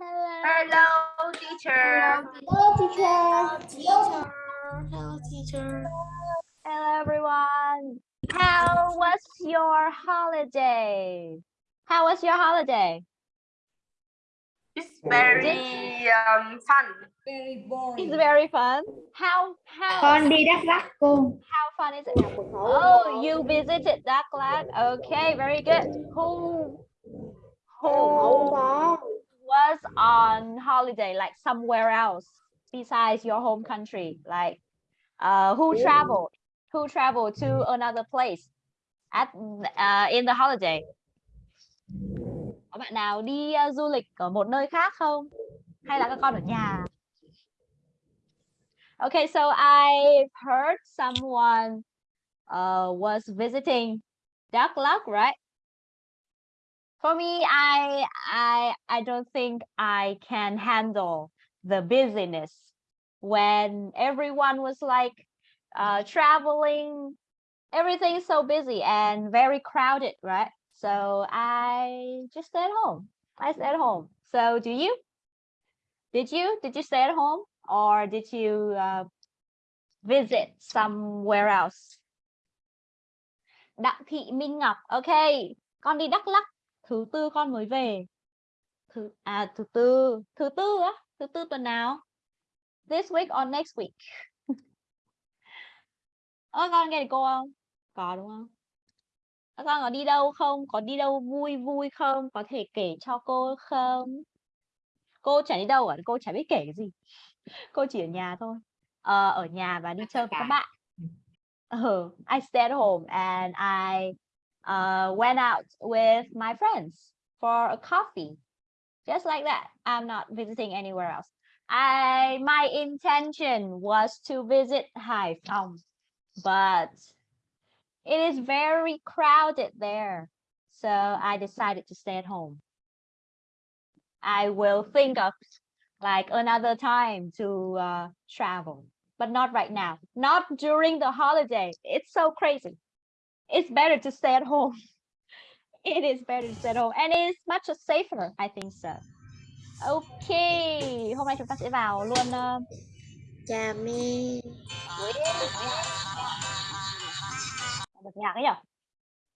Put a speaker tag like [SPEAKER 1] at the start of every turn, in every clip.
[SPEAKER 1] Hello.
[SPEAKER 2] Hello, teacher.
[SPEAKER 3] Hello, teacher.
[SPEAKER 1] Hello, teacher. Hello, teacher.
[SPEAKER 4] Hello everyone. How was your holiday? How was your holiday?
[SPEAKER 2] It's very um, fun.
[SPEAKER 3] Very boring.
[SPEAKER 4] It's very fun. How how
[SPEAKER 3] Con đi Đắk Lắk cô.
[SPEAKER 4] how fun is it? Oh, you visited Đắk Lắk. Okay, very good. Who who was on holiday like somewhere else besides your home country? Like uh who traveled? Who traveled to another place at uh, in the holiday? Có bạn nào đi uh, du lịch ở một nơi khác không? Hay là các con ở nhà? Okay, so I heard someone uh, was visiting Đắk Lắk, right? For me, I I I don't think I can handle the busyness when everyone was like uh, traveling. Everything's so busy and very crowded, right? So I just stay at home. I stay at home. So do you? Did you? Did you stay at home or did you uh, visit somewhere else? Đặng Thị Minh Ngọc. Okay, con đi Đắk Lắk. Thứ tư con mới về. Thứ à thứ tư, thứ tư á, thứ tư tuần nào? This week or next week? Ơ con nghe được cô không? Có đúng không? Các con có đi đâu không? Có đi đâu vui vui không? Có thể kể cho cô không? Cô chả đi đâu cả, cô chả biết kể cái gì. Cô chỉ ở nhà thôi. Ờ, ở nhà và đi chơi với các bạn. Uh, I stay at home and I uh, went out with my friends for a coffee. Just like that. I'm not visiting anywhere else. I my intention was to visit Hải but it is very crowded there. So I decided to stay at home. I will think of like another time to uh, travel, but not right now. Not during the holiday. It's so crazy. It's better to stay at home. It is better to stay at home and it's much safer. I think so. Okay, hôm nay chúng ta sẽ vào luôn uh,
[SPEAKER 1] Chà mi.
[SPEAKER 4] bật nhạc ấy nhỉ?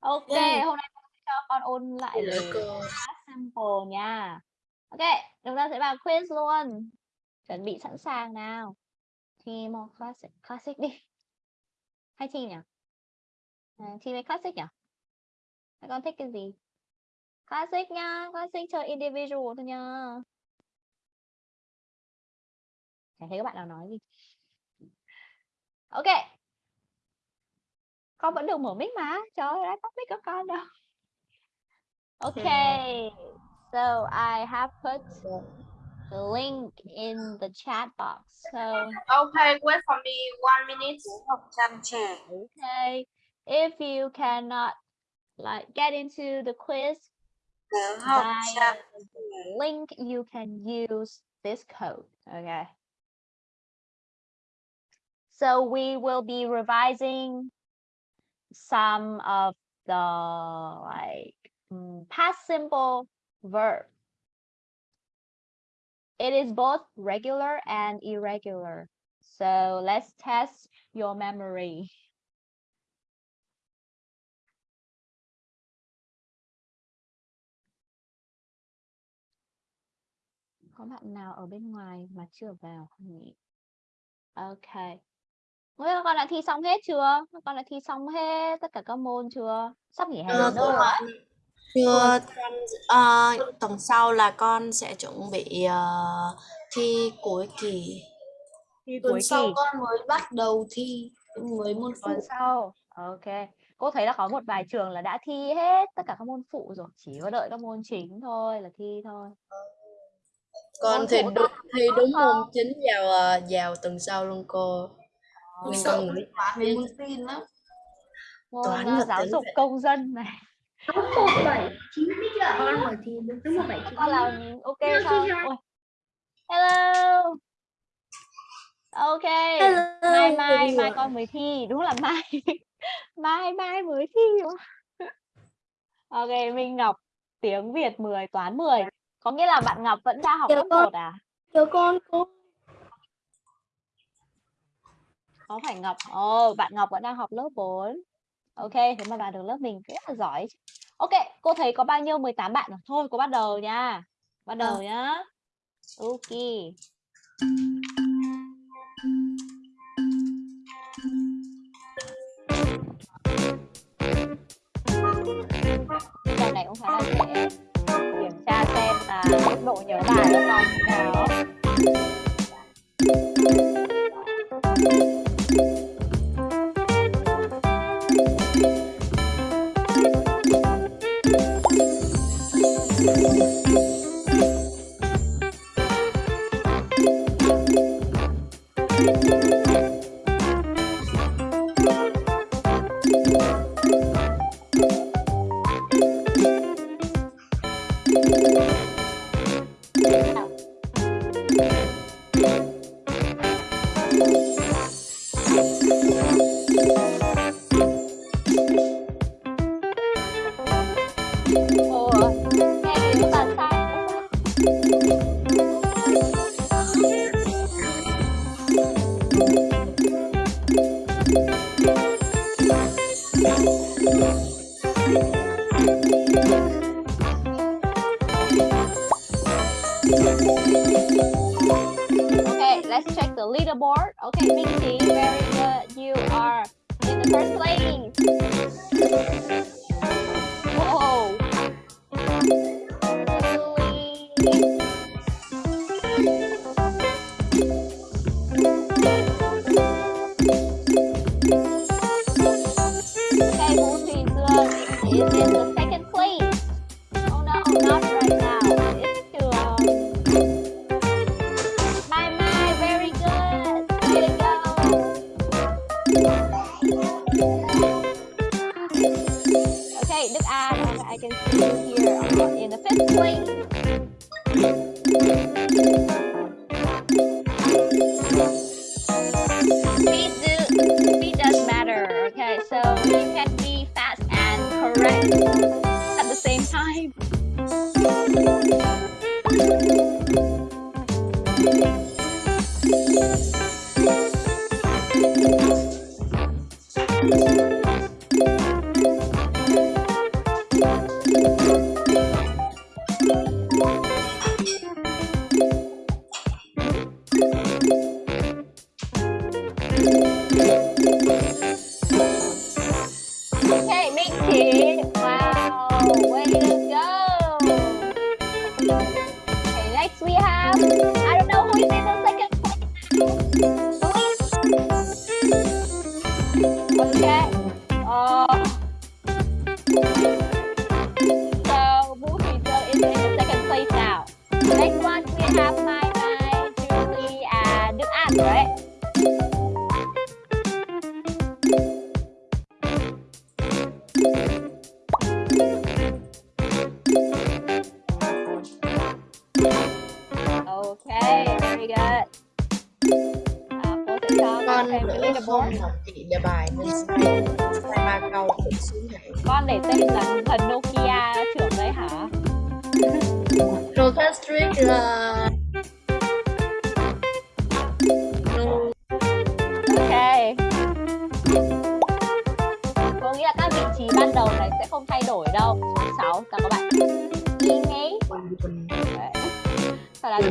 [SPEAKER 4] Ok,
[SPEAKER 1] Yeah.
[SPEAKER 4] hôm nay cô sẽ cho con ôn lại past simple nha. Ok, chúng ta sẽ vào quiz luôn. Chuẩn bị sẵn sàng nào. More classic, classic đi. Hay thi nhỉ? À, thi với classic nhỉ? Các con thích cái gì? Classic nha, classic chơi individual thôi nha. Chả thấy các bạn nào nói gì. Ok. Con vẫn được mở mic mà. Trời ơi, đã tắt mic các con đâu. Okay. So I have put the link in the chat box. So
[SPEAKER 2] Okay, wait for me one minute.
[SPEAKER 4] Okay. If you cannot like get into the quiz by link, you can use this code. Okay. So we will be revising some of the like mm, past simple verb. It is both regular and irregular. So let's test your memory. Có bạn nào ở bên ngoài mà chưa vào không nhỉ? Ok. Ôi, các con đã thi xong hết chưa? Các con đã thi xong hết tất cả các môn chưa? Sắp nghỉ hè rồi.
[SPEAKER 1] ạ. Chưa à, tuần sau là con sẽ chuẩn bị ờ, thi cuối kỳ.
[SPEAKER 4] Thi
[SPEAKER 3] Tuần
[SPEAKER 4] cuối
[SPEAKER 3] sau
[SPEAKER 4] kỳ.
[SPEAKER 3] con mới bắt đầu thi mới môn phụ.
[SPEAKER 4] tuần sau ok cô thấy là có một vài trường là đã thi hết tất cả các môn phụ rồi chỉ có đợi các môn chính thôi là thi thôi
[SPEAKER 1] Con thì đúng, thi đúng
[SPEAKER 4] không?
[SPEAKER 1] môn chính vào ờ, vào tuần sau luôn cô.
[SPEAKER 3] Mình sợ
[SPEAKER 1] nghĩ
[SPEAKER 3] toán với môn tin lắm.
[SPEAKER 1] Toán và
[SPEAKER 4] giáo dục công dân này.
[SPEAKER 5] Một bảy chín biết chưa? Con hỏi thì đúng một bảy chín
[SPEAKER 4] là ok
[SPEAKER 5] Hello.
[SPEAKER 4] Ôi. hello. Ok. Mai mai mai con mới thi. Đúng là mai. Mai mai mới thi. Không? ok Minh Ngọc tiếng Việt 10 toán 10 có nghĩa là bạn Ngọc vẫn đang học lớp
[SPEAKER 5] con.
[SPEAKER 4] 1 à?
[SPEAKER 5] Cho con cô.
[SPEAKER 4] có phải Ngọc? Ồ bạn Ngọc vẫn đang học lớp 4 ok thế mà bạn được lớp mình rất là giỏi. Ok cô thấy có bao nhiêu? 18 bạn rồi. Thôi cô bắt đầu nha. Bắt đầu nhá. Ok. Bài này cũng khá là dễ là mức độ nhớ bài là con như nào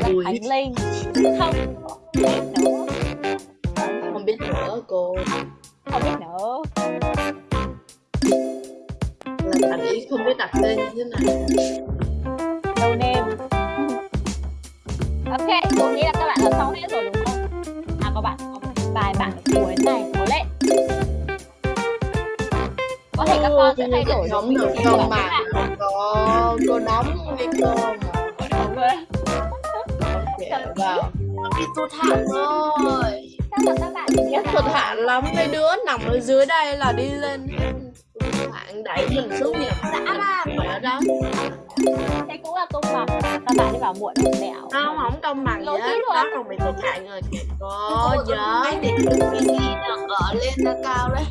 [SPEAKER 1] Ui.
[SPEAKER 4] Khánh Linh. Không biết nữa.
[SPEAKER 1] không biết nữa cô
[SPEAKER 4] Không biết nữa.
[SPEAKER 1] là bạn ý không biết đặt tên như thế này
[SPEAKER 4] No name. Ok, tôi nghĩ là các bạn làm xong hết rồi đúng không? À các bạn, có một bài bản ở cuối này, cố lên. Có thể các con sẽ thay đổi vị
[SPEAKER 1] được không mà
[SPEAKER 4] bạn.
[SPEAKER 1] cô đóng với cô vào. Nó bị tụt hạng rồi.
[SPEAKER 4] Các bạn là
[SPEAKER 1] tụt hạng lắm mấy đứa nằm ở dưới đây là đi lên. Hết. hạng đẩy mình xuống nhà dã man mẹ đó.
[SPEAKER 4] Thế cũng là công bằng. Các bạn đi vào muộn mẹo.
[SPEAKER 1] không không công bằng gì
[SPEAKER 4] Lỗi
[SPEAKER 1] hết.
[SPEAKER 4] tí thôi.
[SPEAKER 1] đó còn bị tụt hạng rồi kìa. Cô
[SPEAKER 3] Cô
[SPEAKER 1] nhớ.
[SPEAKER 3] cái để cái gì nó ở lên nó cao đấy.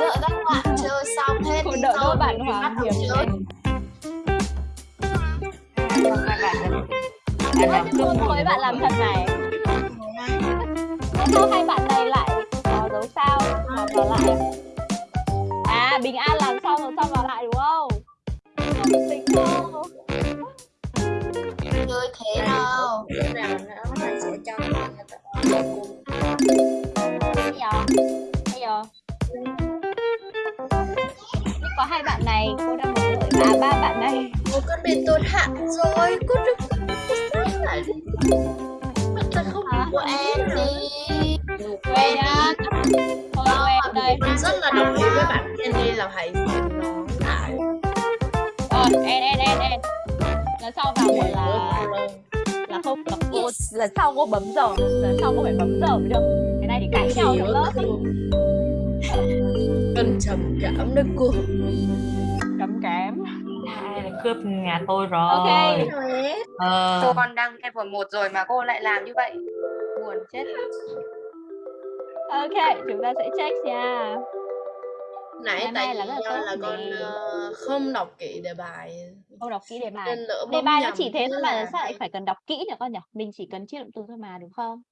[SPEAKER 3] Đợi các bạn chơi xong hết thì
[SPEAKER 4] đợi đôi bạn
[SPEAKER 3] đầu
[SPEAKER 4] Hiệp
[SPEAKER 3] chơi. hai bạn
[SPEAKER 4] cô
[SPEAKER 3] buồn
[SPEAKER 4] thấy bạn làm thật này. Sao hai bạn này lại có dấu sao vào lại. À? Bình An làm xong rồi xong vào lại đúng không? Không tính đâu
[SPEAKER 1] chơi thế đâu lúc nào? Nó mình sẽ cho con người ta
[SPEAKER 4] Bây giờ Bây giờ có hai bạn này cô đang muốn à ba bạn này.
[SPEAKER 1] Ôi con bị tụt hạng rồi Con đừng đi. Mình ta không của em đi.
[SPEAKER 4] nhá Thôi quen đây.
[SPEAKER 1] Mình rất là đồng ý với bạn Kenny là hãy lại.
[SPEAKER 4] Rồi en en en en Lần sau vào một là là không là cô. Lần sau cô bấm giờ. Lần sau cô phải bấm giờ mới được. Cái này thì cãi nhau trong lớp.
[SPEAKER 1] Cần trầm cảm đấy cô.
[SPEAKER 4] Cấm kém
[SPEAKER 3] cướp nhà tôi rồi.
[SPEAKER 4] ok
[SPEAKER 3] Ờ,
[SPEAKER 2] Con đang level 1 rồi mà cô lại làm như vậy. Buồn chết.
[SPEAKER 4] ok chúng ta sẽ check nha.
[SPEAKER 1] Nãy
[SPEAKER 4] Ngày
[SPEAKER 1] tại vì
[SPEAKER 4] là rất là
[SPEAKER 1] là con ờ, không đọc kỹ đề bài.
[SPEAKER 4] Câu đọc kỹ đề bài. Đề bài nó chỉ thế thôi mà
[SPEAKER 1] là
[SPEAKER 4] sao lại phải cần đọc kỹ nữa con nhỉ? Mình chỉ cần chia động từ thôi mà đúng không?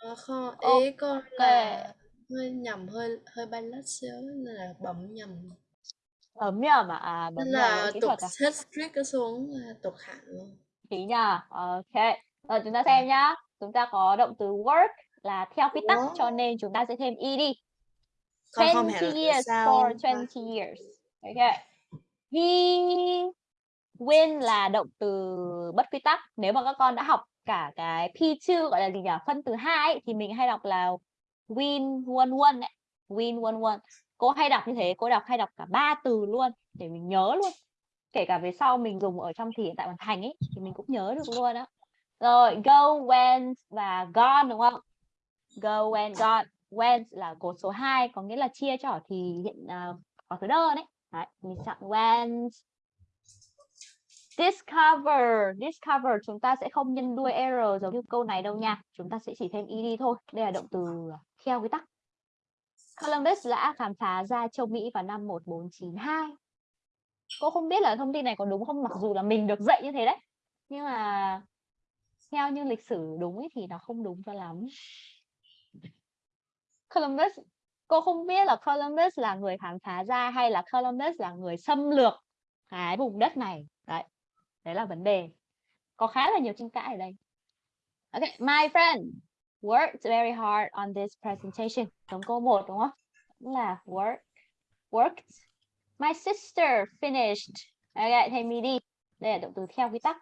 [SPEAKER 1] Ờ, không, ý con là hơi nhầm hơi hơi bay lát xíu nên là bấm nhầm
[SPEAKER 4] bấm nhầm à, à bấm
[SPEAKER 1] nên
[SPEAKER 4] nhầm
[SPEAKER 1] là
[SPEAKER 4] kỹ
[SPEAKER 1] tục
[SPEAKER 4] thuật à
[SPEAKER 1] hết streak nó xuống là tục hạng luôn
[SPEAKER 4] kỹ nha ok rồi chúng ta xem nhá chúng ta có động từ work là theo quy tắc cho nên chúng ta sẽ thêm ed
[SPEAKER 1] không hiểu
[SPEAKER 4] 20
[SPEAKER 1] là
[SPEAKER 4] years
[SPEAKER 1] sao
[SPEAKER 4] for
[SPEAKER 1] ta.
[SPEAKER 4] 20 years. Okay. He win là động từ bất quy tắc. Nếu mà các con đã học cả cái P2 gọi là gì nhỉ? Phân từ hai ấy, thì mình hay đọc là win one one ấy. Win one one. Cô hay đọc như thế, cô đọc hay đọc cả ba từ luôn để mình nhớ luôn. Kể cả về sau mình dùng ở trong thì hiện tại hoàn thành ấy thì mình cũng nhớ được luôn đó. Rồi, go, went và gone đúng không? Go, went, gone went là cột số 2 có nghĩa là chia cho thì hiện uh, có thứ đơn đấy. đấy mình chọn went discover discover chúng ta sẽ không nhân đuôi error giống như câu này đâu nha chúng ta sẽ chỉ thêm ed thôi đây là động từ theo quy tắc Columbus đã khám phá ra châu Mỹ vào năm 1492 cô không biết là thông tin này có đúng không? Mặc dù là mình được dạy như thế đấy. Nhưng mà theo như lịch sử đúng ấy thì nó không đúng cho lắm. Columbus, cô không biết là Columbus là người khám phá ra hay là Columbus là người xâm lược cái vùng đất này. Đấy đấy là vấn đề. Có khá là nhiều tranh cãi ở đây. Okay my friend worked very hard on this presentation giống câu 1 đúng không là work worked my sister finished okay thêm đi đây là động từ theo quy tắc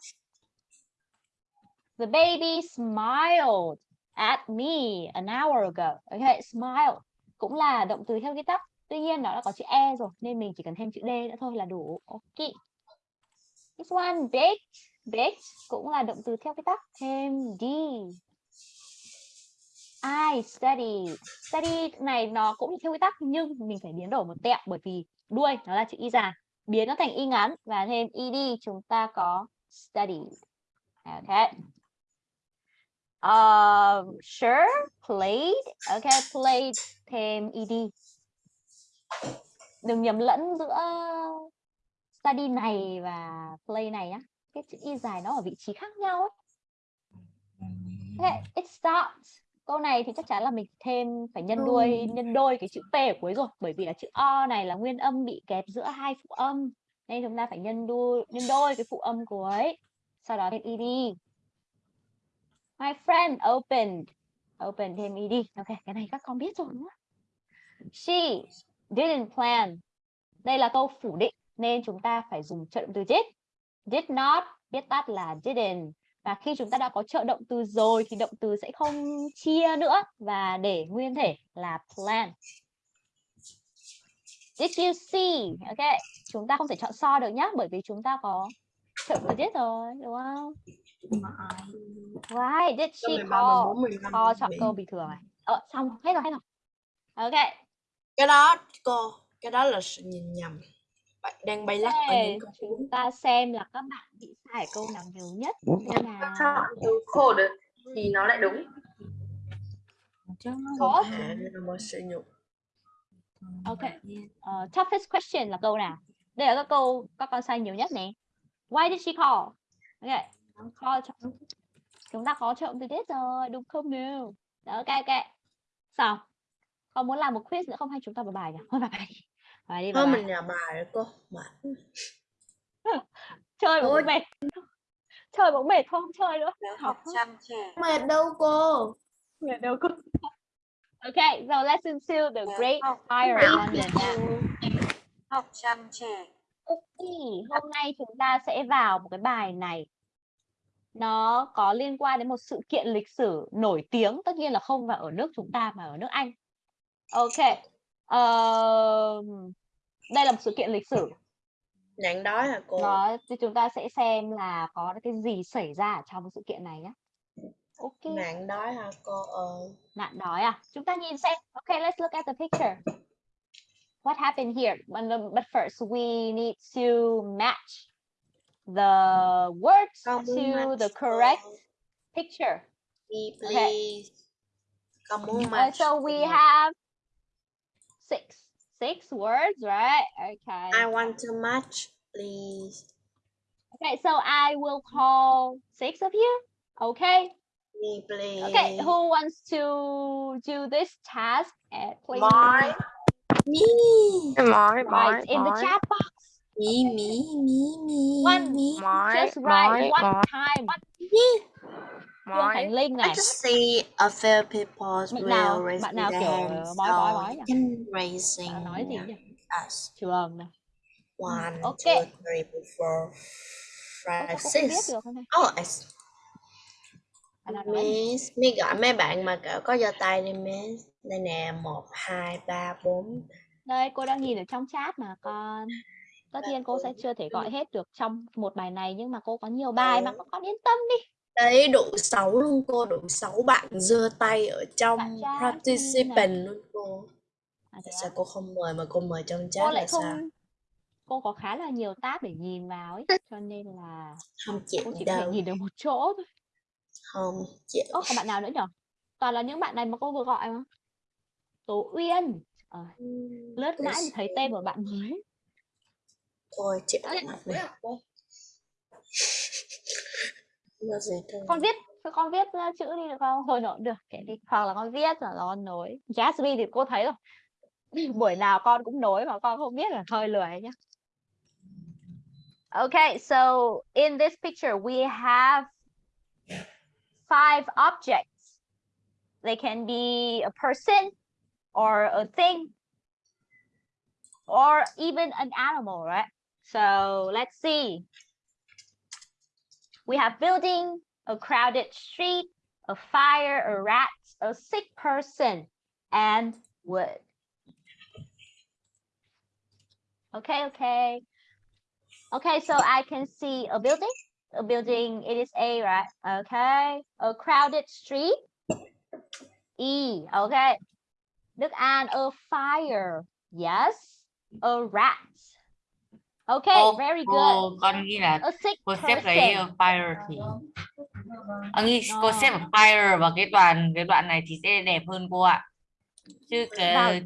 [SPEAKER 4] the baby smiled at me an hour ago. Okay, smile cũng là động từ theo quy tắc. Tuy nhiên nó đã có chữ e rồi nên mình chỉ cần thêm chữ d nữa thôi là đủ. Ok. This one baked, baked cũng là động từ theo quy tắc. Thêm d. I study. Study này nó cũng theo quy tắc nhưng mình phải biến đổi một tẹo bởi vì đuôi nó là chữ y dài. Biến nó thành y ngắn và thêm ed chúng ta có study. Okay. Uh, sure, played. Okay, played thêm ed. Đừng nhầm lẫn giữa study này và play này nhá. Cái chữ y dài nó ở vị trí khác nhau ấy. Okay, it stopped. Câu này thì chắc chắn là mình thêm phải nhân đuôi nhân đôi cái chữ p ở cuối rồi, bởi vì là chữ o này là nguyên âm bị kẹp giữa hai phụ âm, nên chúng ta phải nhân đôi nhân đôi cái phụ âm cuối. Sau đó thêm ed. My friend opened. Open thêm ed. Ok, cái này các con biết rồi đúng không? She didn't plan. Đây là câu phủ định nên chúng ta phải dùng trợ động từ did. Did not, viết tắt là didn't. Và khi chúng ta đã có trợ động từ rồi thì động từ sẽ không chia nữa và để nguyên thể là plan. Did you see? Ok, chúng ta không thể chọn so được nhá bởi vì chúng ta có trợ động từ did rồi, đúng không? Why did she
[SPEAKER 1] Câu 13,
[SPEAKER 4] call?
[SPEAKER 1] 14, 15,
[SPEAKER 4] Call chọn
[SPEAKER 1] 17.
[SPEAKER 4] câu bình thường này. Ờ, xong, hết rồi, hết rồi. Ok,
[SPEAKER 1] cái đó cô cái đó là sự nhìn nhầm đang bay lắc ở những câu
[SPEAKER 4] chúng ta xem là các bạn bị sai câu nào nhiều nhất. Xem nào.
[SPEAKER 2] Chọn từ khổ được thì nó lại đúng.
[SPEAKER 1] Là nhục
[SPEAKER 4] Ok. Ờ, toughest question là câu nào? Đây là các câu các con sai nhiều nhất nè. Why did she call? ok Kho chọn chúng ta có trộm từ tiết rồi đúng không nào Đó, ok ok xong còn muốn làm một quiz nữa không hay chúng ta vào bài nhỉ thôi vào bài đi bài đi
[SPEAKER 1] thôi
[SPEAKER 4] bài.
[SPEAKER 1] mình làm bài rồi cô. Mệt
[SPEAKER 4] chơi mà cũng mệt. Chơi mà cũng mệt thôi không? Chơi nữa. Học
[SPEAKER 2] chăm trẻ
[SPEAKER 3] mệt đâu cô.
[SPEAKER 4] Mệt đâu cũng okay so let's into the
[SPEAKER 2] Dạ,
[SPEAKER 4] great fire London now.
[SPEAKER 2] học chăm trẻ
[SPEAKER 4] Ok, hôm nay chúng ta sẽ vào một cái bài này. Nó có liên quan đến một sự kiện lịch sử nổi tiếng, tất nhiên là không phải ở nước chúng ta mà ở nước Anh. Ok. Ờ, đây là một sự kiện lịch sử.
[SPEAKER 1] nạn đói hả cô
[SPEAKER 4] Nó thì chúng ta sẽ xem là có cái gì xảy ra trong sự kiện này nhé. Ok.
[SPEAKER 1] nạn đói hả cô ơi
[SPEAKER 4] Nạn đói à? Chúng ta nhìn xem. Okay, let's look at the picture. What happened here? But, first, we need to match the words
[SPEAKER 1] muốn
[SPEAKER 4] to the
[SPEAKER 1] cô.
[SPEAKER 4] correct picture.
[SPEAKER 1] Me,
[SPEAKER 4] Okay.
[SPEAKER 1] please con muốn
[SPEAKER 4] Uh,
[SPEAKER 1] match
[SPEAKER 4] so we
[SPEAKER 1] cô.
[SPEAKER 4] have six, six words, right? Okay.
[SPEAKER 1] I want to match please
[SPEAKER 4] Okay, so I will call six of you. Okay.
[SPEAKER 1] me please
[SPEAKER 4] Okay. Who wants to do this task? Uh, please.
[SPEAKER 2] Mine.
[SPEAKER 1] me
[SPEAKER 2] mỏi
[SPEAKER 4] Write in the chat box.
[SPEAKER 1] me me me me
[SPEAKER 4] One.
[SPEAKER 1] me
[SPEAKER 2] mỏi
[SPEAKER 4] Just write one time. Phương Khánh Linh
[SPEAKER 1] I
[SPEAKER 4] này.
[SPEAKER 1] just see a few people
[SPEAKER 4] Bạn
[SPEAKER 1] will
[SPEAKER 4] nào-
[SPEAKER 1] raise
[SPEAKER 4] bạn nào
[SPEAKER 1] their
[SPEAKER 4] kiểu,
[SPEAKER 1] hands,
[SPEAKER 4] ờ, bói, bói,
[SPEAKER 1] so
[SPEAKER 4] bói nhỉ?
[SPEAKER 1] raising
[SPEAKER 4] nói gì nhỉ?
[SPEAKER 1] us.
[SPEAKER 4] Trường này.
[SPEAKER 1] One,
[SPEAKER 4] ok.
[SPEAKER 1] two, three, four, five, six.
[SPEAKER 4] này?
[SPEAKER 1] Oh, I? Miss, mi gọi mấy bạn mà cỡ có giơ tay đi Miss. Đây nè, một, hai, ba, bốn.
[SPEAKER 4] Đây, cô đang nhìn ở trong chat mà con. Tất nhiên cô sẽ chưa thể gọi hết được trong một bài này nhưng mà cô có nhiều bài mà
[SPEAKER 1] Ừ.
[SPEAKER 4] con yên tâm đi.
[SPEAKER 1] Đấy, đủ sáu luôn cô, đủ sáu bạn giơ tay ở trong participant luôn cô.
[SPEAKER 4] À, thế
[SPEAKER 1] sao cô không mời mà cô mời trong
[SPEAKER 4] Cô
[SPEAKER 1] chat
[SPEAKER 4] lại
[SPEAKER 1] là sao?
[SPEAKER 4] không cô có khá là nhiều tab để nhìn vào ấy cho nên là
[SPEAKER 1] Không chịu
[SPEAKER 4] cô chỉ có thể
[SPEAKER 1] đâu,
[SPEAKER 4] nhìn được một chỗ thôi.
[SPEAKER 1] không chịu.
[SPEAKER 4] Ơ, còn bạn nào nữa nhở? Toàn là những bạn này mà cô vừa gọi mà. Tố Uyên. Ờ, lướt mãi mới thấy tên của bạn mới.
[SPEAKER 1] Thôi chịu
[SPEAKER 3] Ê,
[SPEAKER 1] gì thôi.
[SPEAKER 4] con viết con viết chữ đi được không thôi nó được kệ đi hoặc là con viết là con nối Jasmine thì cô thấy rồi buổi nào con cũng nối mà con không biết là thôi lười nhá Okay, so in this picture we have five objects. They can be a person or a thing or even an animal, right? So let's see. We have building, a crowded street, a fire, a rat, a sick person, and wood. Okay, okay. Okay, so I can see a building. A building, it is A, right? Okay. A crowded street. E, okay. Look An, a fire. Yes. A rat. Okay,
[SPEAKER 6] Cô-
[SPEAKER 4] very good.
[SPEAKER 6] cô con nghĩ là
[SPEAKER 4] A sick
[SPEAKER 6] cô xếp cái uh, fire thì à, nghĩ cô xếp
[SPEAKER 4] Ờ.
[SPEAKER 6] fire vào cái đoạn cái đoạn này thì sẽ đẹp hơn cô ạ chứ
[SPEAKER 4] Vào-
[SPEAKER 6] cái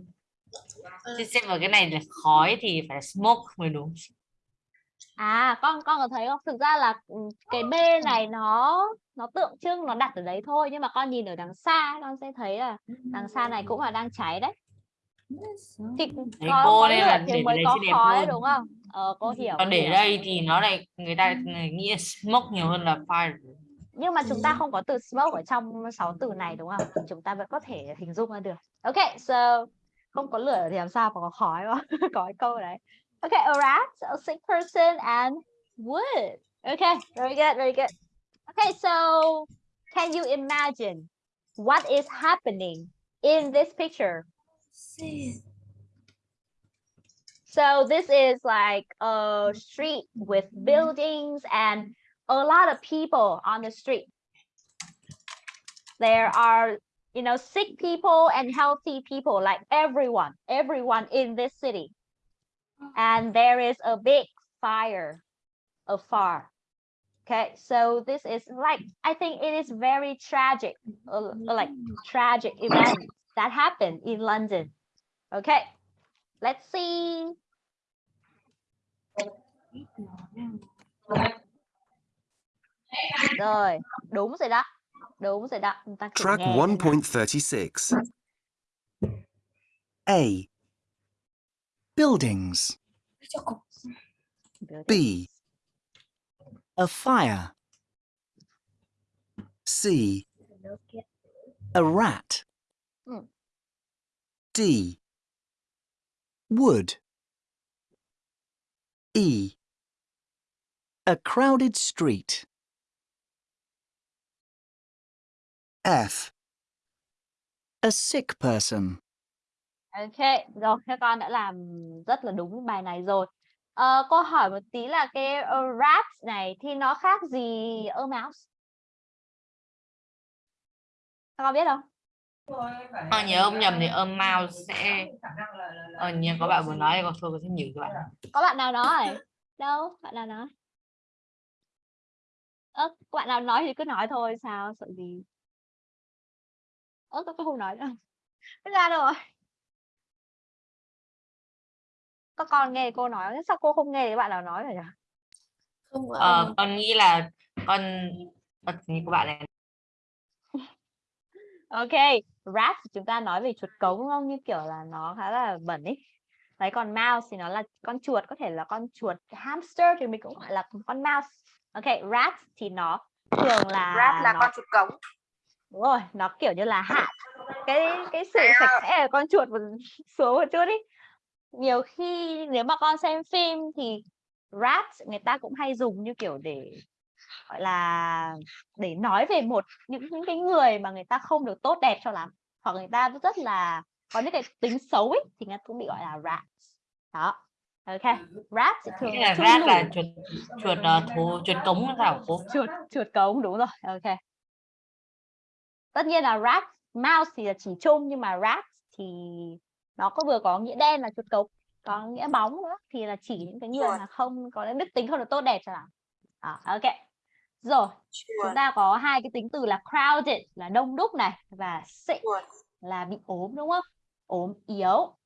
[SPEAKER 6] chứ xếp vào cái này là khói thì phải smoke mới đúng
[SPEAKER 4] À, con con có thấy không? Thực ra là ừ, cái B này nó nó tượng trưng nó đặt ở đấy thôi nhưng mà con nhìn ở đằng xa con sẽ thấy là đằng xa này cũng là đang cháy đấy. Thì có,
[SPEAKER 6] cô
[SPEAKER 4] lửa
[SPEAKER 6] là
[SPEAKER 4] mới có khói đúng không? Ờ cô hiểu.
[SPEAKER 6] còn để
[SPEAKER 4] hiểu.
[SPEAKER 6] đây thì nó lại người ta nghĩ smoke nhiều hơn là fire
[SPEAKER 4] Nhưng mà chúng ta không có từ smoke ở trong 6 từ này đúng không? Thì Chúng ta vẫn có thể hình dung ra được. Okay, so không có lửa thì làm sao mà có khói không? có cái câu đấy. Okay, a rat, a sick person and wood. Okay, very good, very good. Okay, so can you imagine what is happening in this picture? So this is like a street with buildings and a lot of people on the street. There are, you know, sick people and healthy people, like everyone, everyone in this city. And there is a big fire afar. Okay, so this is like, I think it is very tragic, uh, like tragic event that happened in London. Okay, let's see. Rồi, đúng rồi đó. Đúng rồi đó. Chúng ta
[SPEAKER 7] Track
[SPEAKER 4] nghe xem nào.
[SPEAKER 7] 1.36. A. Buildings. B. A fire. C. A rat. D. Wood. E. A crowded street. F. A sick person.
[SPEAKER 4] Ok, rồi các con đã làm rất là đúng bài này rồi. Ờ, cô hỏi một tí là cái ờ, rat này thì nó khác gì a mouse? Các con biết không?
[SPEAKER 6] Con nhớ không nhầm thì âm mouse sẽ ờ như có bạn vừa nói thì con thôi con sẽ nhử các bạn
[SPEAKER 4] Có bạn nào nói? Đâu? Bạn nào nói? Ơ, có bạn nào nói thì cứ nói thôi, sao? Sợ gì? Ơ, tôi không nói nữa. Thế ra đâu rồi? Các con nghe cô nói, sao cô không nghe thì bạn nào nói rồi nhỉ?
[SPEAKER 1] Không có
[SPEAKER 6] ờ, con nghĩ là con ờ, như của bạn này
[SPEAKER 4] Ok, rat thì chúng ta nói về chuột cống đúng không? Như kiểu là nó khá là bẩn ấy. Đấy, còn mouse thì nó là con chuột, có thể là con chuột hamster thì mình cũng gọi là con mouse. Ok, rat thì nó thường là
[SPEAKER 2] Rat là
[SPEAKER 4] nó,
[SPEAKER 2] con chuột cống.
[SPEAKER 4] đúng rồi, nó kiểu như là hạ cái cái sự sạch sẽ của con chuột một xuống một chút ý. Nhiều khi nếu mà con xem phim thì rat người ta cũng hay dùng như kiểu để gọi là để nói về một những những cái người mà người ta không được tốt đẹp cho lắm hoặc người ta rất là có những cái tính xấu ấy thì người ta cũng bị gọi là rat đó. Ok rat thì thường
[SPEAKER 6] là rat là chuột chuột ờ, thú chuột cống sao cô?
[SPEAKER 4] Chuột chuột cống đúng rồi. Ok. Tất nhiên là rat mouse thì là chỉ chung nhưng mà rat thì nó có vừa có nghĩa đen là chuột cống có nghĩa bóng nữa thì là chỉ những cái người mà không có đức tính không được tốt đẹp lắm. Đó, ok rồi chúng ta có hai cái tính từ là crowded là đông đúc này và sick
[SPEAKER 2] Chuột.
[SPEAKER 4] là bị ốm đúng không ốm yếu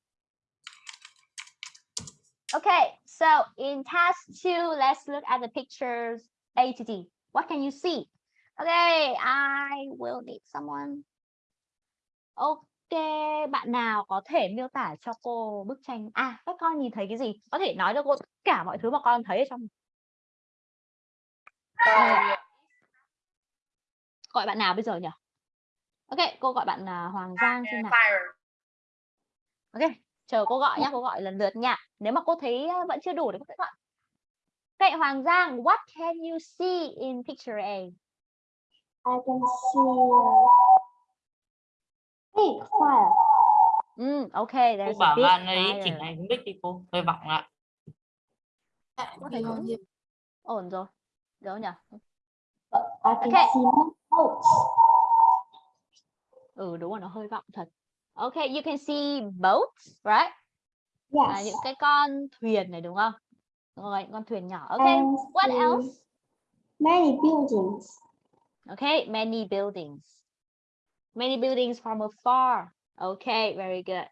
[SPEAKER 4] Okay, so in task two, let's look at the pictures A to D. What can you see? Okay, I will need someone. Ok, bạn nào có thể miêu tả cho cô bức tranh? À, các con nhìn thấy cái gì? Có thể nói cho cô tất cả mọi thứ mà con thấy ở trong. Ờ, gọi bạn nào bây giờ nhỉ? Ok, cô gọi bạn là Hoàng Giang xem nào. Ok, chờ cô gọi nhá, cô gọi lần lượt nha. Nếu mà cô thấy ờ, vẫn chưa đủ thì cô sẽ gọi. Ok, Hoàng Giang, what can you see in picture A?
[SPEAKER 5] I can see a big fire.
[SPEAKER 4] Mm,
[SPEAKER 6] cô
[SPEAKER 4] okay, there's a
[SPEAKER 6] bảo
[SPEAKER 4] big
[SPEAKER 6] bạn ấy chỉnh
[SPEAKER 4] fire.
[SPEAKER 6] lại cái mic đi cô hơi vọng
[SPEAKER 4] cũng ổn rồi. Được nhỉ?
[SPEAKER 5] I can
[SPEAKER 4] Okay.
[SPEAKER 5] see boats.
[SPEAKER 4] Ừ, đúng rồi, nó hơi vọng thật. Okay, you can see boats, right? Là
[SPEAKER 5] Yes.
[SPEAKER 4] những cái con thuyền này đúng không? Đúng rồi, con thuyền nhỏ. Okay,
[SPEAKER 5] And
[SPEAKER 4] what else?
[SPEAKER 5] Many buildings.
[SPEAKER 4] Okay, many buildings. Many buildings from afar. Okay, very good.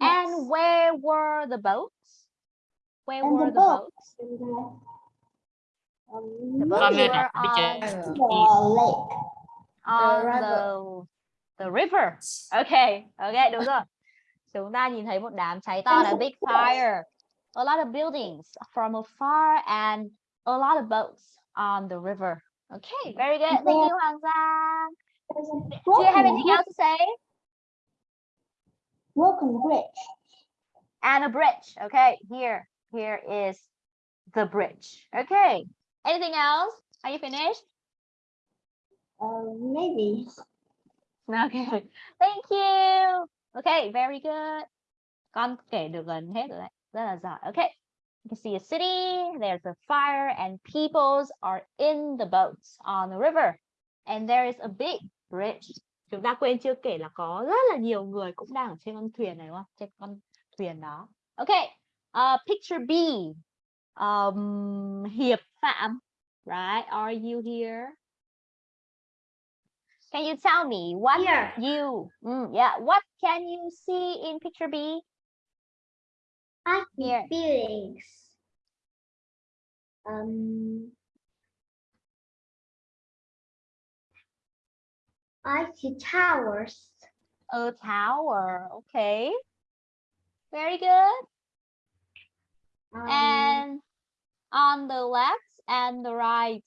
[SPEAKER 4] And
[SPEAKER 5] Yes.
[SPEAKER 4] where were the boats? Where
[SPEAKER 5] And
[SPEAKER 4] were
[SPEAKER 5] the
[SPEAKER 4] the boats?
[SPEAKER 5] And
[SPEAKER 4] boats
[SPEAKER 6] Ở bên
[SPEAKER 4] on,
[SPEAKER 6] trên.
[SPEAKER 5] the lake.
[SPEAKER 4] on the, the river. Okay, okay, đúng rồi. Chúng ta nhìn thấy một đám cháy to là big fire. A lot of buildings from afar and a lot of boats on the river. Okay, very good. Thank you, Hoàng Giang. Do you have anything else to say?
[SPEAKER 5] broken bridge.
[SPEAKER 4] and a bridge. Okay, here, here is the bridge. Okay, anything else? Are you finished?
[SPEAKER 5] Uh, maybe.
[SPEAKER 4] Okay, thank you. Okay, very good. Con kể được gần hết rồi đấy, rất là giỏi. Okay, you can see a city, there's a fire, and peoples are in the boats on the river. And there is a big bridge. Chúng ta quên chưa kể là có rất là nhiều người cũng đang ở trên con thuyền này đúng không? Trên con thuyền đó. Okay, uh, picture B. Um, Hiệp Phạm, right? Are you here? Can you tell me what you, mm, yeah, what can you see in picture B?
[SPEAKER 5] I see
[SPEAKER 4] Here.
[SPEAKER 5] buildings. Um, I see towers.
[SPEAKER 4] A tower. Okay. Very good.
[SPEAKER 5] Um,
[SPEAKER 4] And on the left and the right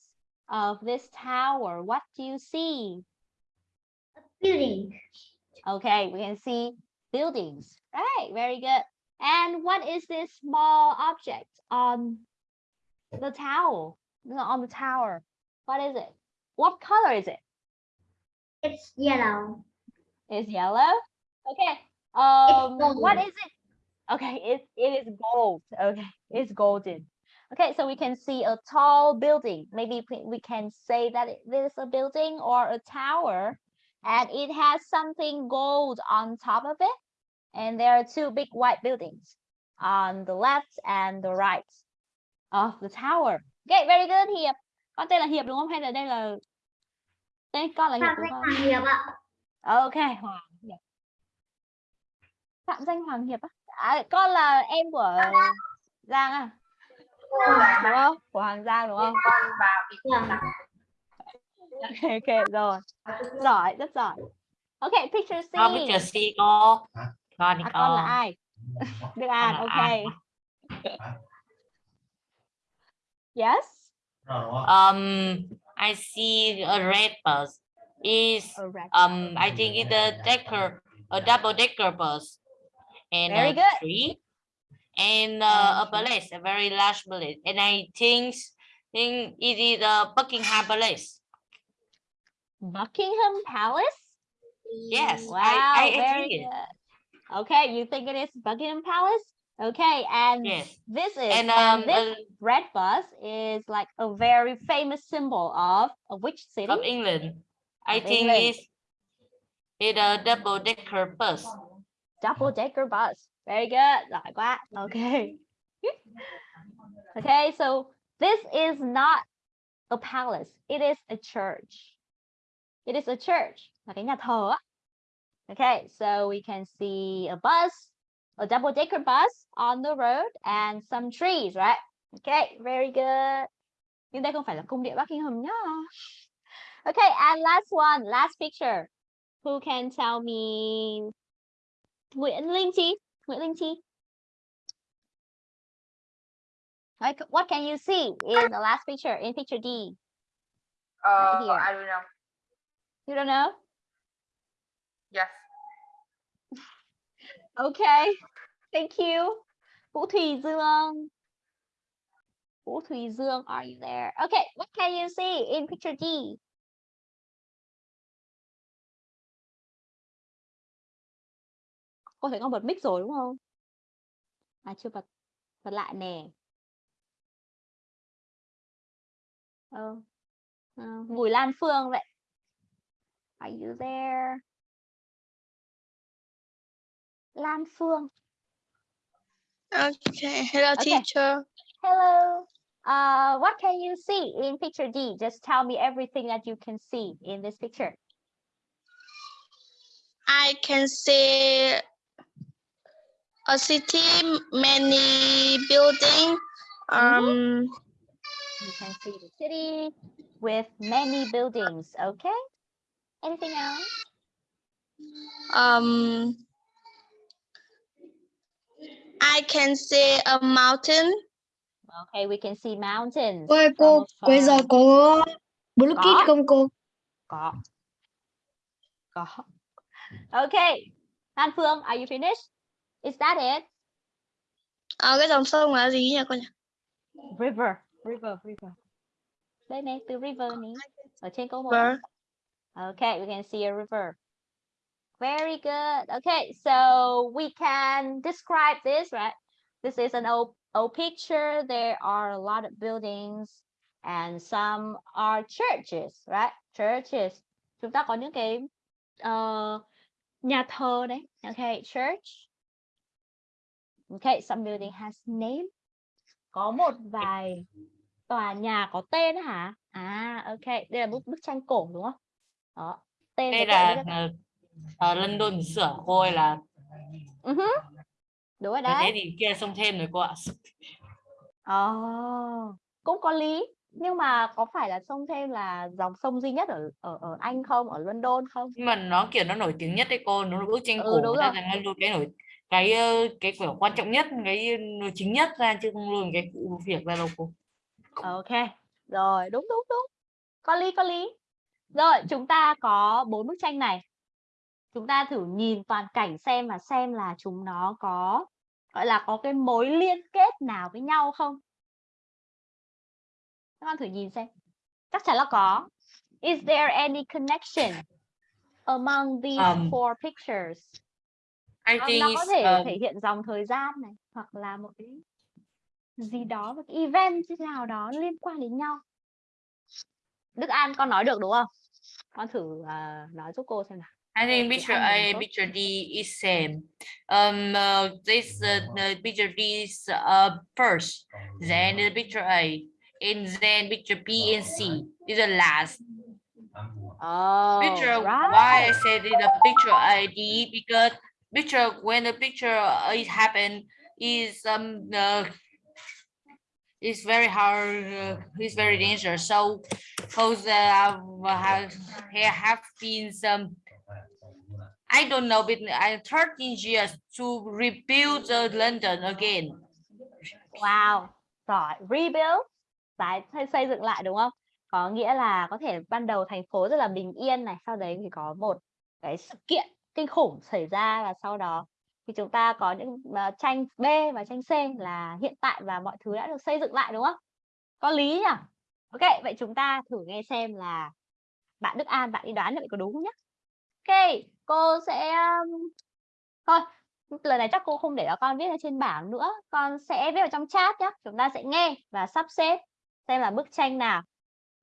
[SPEAKER 4] of this tower, what do you see?
[SPEAKER 5] A building.
[SPEAKER 4] Okay, we can see buildings. Right, very good. And what is this small object on the tower? On the tower. What is it? What color is it?
[SPEAKER 5] It's yellow.
[SPEAKER 4] It's yellow. Okay. Um, what is it? Okay, it it is gold. Okay, it's golden. Okay, so we can see a tall building. Maybe we- can say that it is a building or a tower, and it has something gold on top of it. And there are two big white buildings on the left and the right of the tower. Okay, very good, Hiệp. Con tên là Hiệp đúng không? Hay là đây là tên con là Hiệp đúng không?
[SPEAKER 5] Hoàng Hiệp ạ.
[SPEAKER 4] Ok, Hoàng Hiệp. Phạm danh Hoàng Hiệp á? À, con là em của Giang à? Đúng không? Của Hoàng Giang đúng không?
[SPEAKER 2] con vào cái
[SPEAKER 5] Vâng.
[SPEAKER 4] Ok, ok, rồi. Giỏi, rất giỏi. Ok, picture C.
[SPEAKER 6] Con picture C cô. Con đi
[SPEAKER 4] À, con là ai? Đức An, ok. Yes,
[SPEAKER 6] Um, I see a red bus. Is um, I think it's a decker, a double decker bus, and
[SPEAKER 4] Very
[SPEAKER 6] a
[SPEAKER 4] good.
[SPEAKER 6] tree, and uh, a palace, a very large palace, and I think think it is a Buckingham Palace.
[SPEAKER 4] Buckingham Palace?
[SPEAKER 6] Yes,
[SPEAKER 4] Wow,
[SPEAKER 6] I, I,
[SPEAKER 4] very good. Okay, you think it is Buckingham Palace? Okay, and
[SPEAKER 6] Yes,
[SPEAKER 4] this is
[SPEAKER 6] and
[SPEAKER 4] and
[SPEAKER 6] um,
[SPEAKER 4] this
[SPEAKER 6] uh,
[SPEAKER 4] red bus is like a very famous symbol of, of which city?
[SPEAKER 6] of England. I
[SPEAKER 4] Of
[SPEAKER 6] think
[SPEAKER 4] England.
[SPEAKER 6] it's it's a double decker bus.
[SPEAKER 4] Double decker bus. Very good. Giỏi quá. Okay. okay, so this is not a palace. It is a church. It is a church. Okay, so we can see a bus, a double decker bus on the road and some trees, right? Okay, very good. Nhưng đây không phải là cung điện Buckingham nhá. Okay, and last one, last picture. Who can tell me Nguyễn Linh Chi? Nguyễn Linh Chi. Like, what can you see in the last picture, in picture D?
[SPEAKER 2] uh,
[SPEAKER 4] here.
[SPEAKER 2] I don't know
[SPEAKER 4] You don't know?
[SPEAKER 2] yes
[SPEAKER 4] Okay, thank you. Vũ Thùy Dương. Vũ Thùy Dương, are you there? Okay, what can you see in picture D? Cô thấy con bật mic rồi đúng không? À chưa bật, bật lại nè. Ờ, ờ, Bùi Lan Phương vậy. Are you there? Lan Phương.
[SPEAKER 8] Okay, hello
[SPEAKER 4] Okay.
[SPEAKER 8] teacher.
[SPEAKER 4] Hello. Uh, what can you see in picture D? Just tell me everything that you can see in this picture.
[SPEAKER 8] I can see a city, many building. Um,
[SPEAKER 4] You can see the city with many buildings. Okay. Anything else?
[SPEAKER 8] um, I can see a mountain.
[SPEAKER 4] Okay, we can see mountains.
[SPEAKER 5] Ôi
[SPEAKER 4] from
[SPEAKER 5] cô, bây giờ
[SPEAKER 4] afar.
[SPEAKER 5] có blue
[SPEAKER 4] Có.
[SPEAKER 5] không cô?
[SPEAKER 4] Có. Có. Okay. Lan Phương, are you finished? Is that it?
[SPEAKER 8] À, cái dòng sông là gì nhỉ con nhỉ?
[SPEAKER 4] River. River, river. Đây này, từ river này. Ở trên câu 1.
[SPEAKER 8] River.
[SPEAKER 4] Okay, we can see a river. Very good. Okay, so we can describe this, right? This is an old, old picture. There are a lot of buildings and some are churches, right? Churches. Chúng ta có những cái ờ, nhà thờ đấy. Okay, church. Okay, some building has name. Có một vài tòa nhà có tên hả? À, ok. Đây là bức bức tranh cổ đúng không? Đó. Tên
[SPEAKER 6] Đây là ở London sửa cô ơi là
[SPEAKER 4] Ừ hứ. Đúng rồi
[SPEAKER 6] Nếu thế
[SPEAKER 4] đấy.
[SPEAKER 6] thì kia xông thêm rồi cô ạ.
[SPEAKER 4] Ồ, cũng có lý. nhưng mà có phải là sông Thêm là dòng sông duy nhất ở ở ở Anh không ở London không
[SPEAKER 6] nhưng mà nó kiểu nó nổi tiếng nhất đấy cô nó bức tranh
[SPEAKER 4] Ừ,
[SPEAKER 6] cổ
[SPEAKER 4] rồi.
[SPEAKER 6] là nó luôn cái nổi cái cái kiểu quan trọng nhất cái chính nhất ra chứ không luôn cái việc ra đâu cô.
[SPEAKER 4] Ok rồi đúng đúng đúng. Có lý có lý. Rồi chúng ta có bốn bức tranh này. Chúng ta thử nhìn toàn cảnh xem và xem là chúng nó có gọi là có cái mối liên kết nào với nhau không. Các con thử nhìn xem. Chắc chắn là có. Is there any connection among these
[SPEAKER 6] Um,
[SPEAKER 4] four pictures
[SPEAKER 6] I
[SPEAKER 4] Nó-
[SPEAKER 6] think
[SPEAKER 4] nó có thể
[SPEAKER 6] um,
[SPEAKER 4] thể hiện dòng thời gian này hoặc là một cái gì đó một cái event nào đó liên quan đến nhau Đức An con nói được đúng không con thử à, nói giúp cô xem nào
[SPEAKER 6] I think picture A, picture D is same. Um, uh, this uh, the picture D is uh, first, then the picture A, and then picture B and C is the last.
[SPEAKER 4] oh
[SPEAKER 6] Picture
[SPEAKER 4] right.
[SPEAKER 6] why I said in the picture A D because picture when the picture uh, it happened is um uh, it's very hard. Uh, it's very dangerous. So, because uh, have there have been some I don't know, but I 13 years to rebuild uh, London again.
[SPEAKER 4] Wow, giỏi. Rebuild, tái xây, xây dựng lại đúng không? Có nghĩa là có thể ban đầu thành phố rất là bình yên này, sau đấy thì có một cái sự kiện kinh khủng xảy ra và sau đó thì chúng ta có những uh, tranh B và tranh C là hiện tại và mọi thứ đã được xây dựng lại đúng không? Có lý nhỉ? Ok, vậy chúng ta thử nghe xem là bạn Đức An bạn đi đoán được có đúng không nhé? Ok, cô sẽ thôi lần này chắc cô không để cho con viết ở trên bảng nữa con sẽ viết vào trong chat nhé chúng ta sẽ nghe và sắp xếp xem là bức tranh nào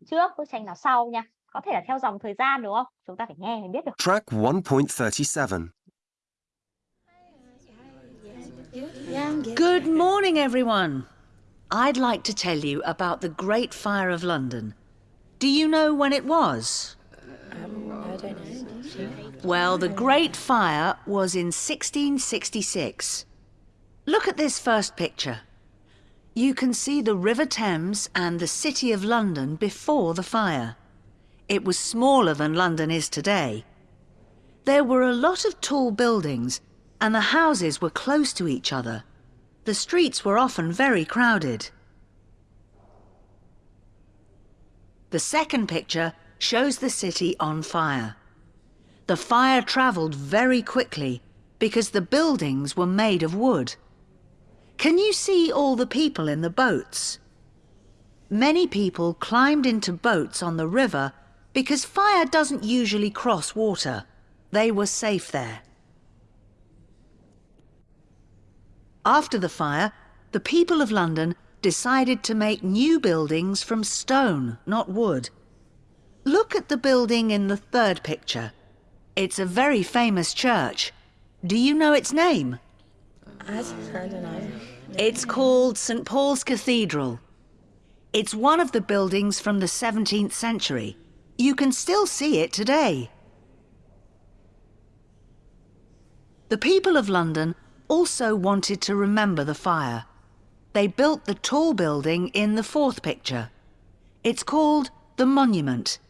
[SPEAKER 4] trước bức tranh nào sau nha có thể là theo dòng thời gian đúng không chúng ta phải nghe mới biết được
[SPEAKER 9] Track 1.37.
[SPEAKER 10] Good morning, everyone. I'd like to tell you about the Great Fire of London. Do you know when it was? Well, the Great Fire was in 1666. Look at this first picture. You can see the River Thames and the City of London before the fire. It was smaller than London is today. There were a lot of tall buildings, and the houses were close to each other. The streets were often very crowded. The second picture shows the city on fire. The fire travelled very quickly because the buildings were made of wood. Can you see all the people in the boats? Many people climbed into boats on the river because fire doesn't usually cross water. They were safe there. After the fire, the people of London decided to make new buildings from stone, not wood. Look at the building in the third picture. It's a very famous church. Do you know its name? I don't know. It's called St Paul's Cathedral. It's one of the buildings from the 17th century. You can still see it today. The people of London also wanted to remember the fire. They built the tall building in the fourth picture. It's called the Monument.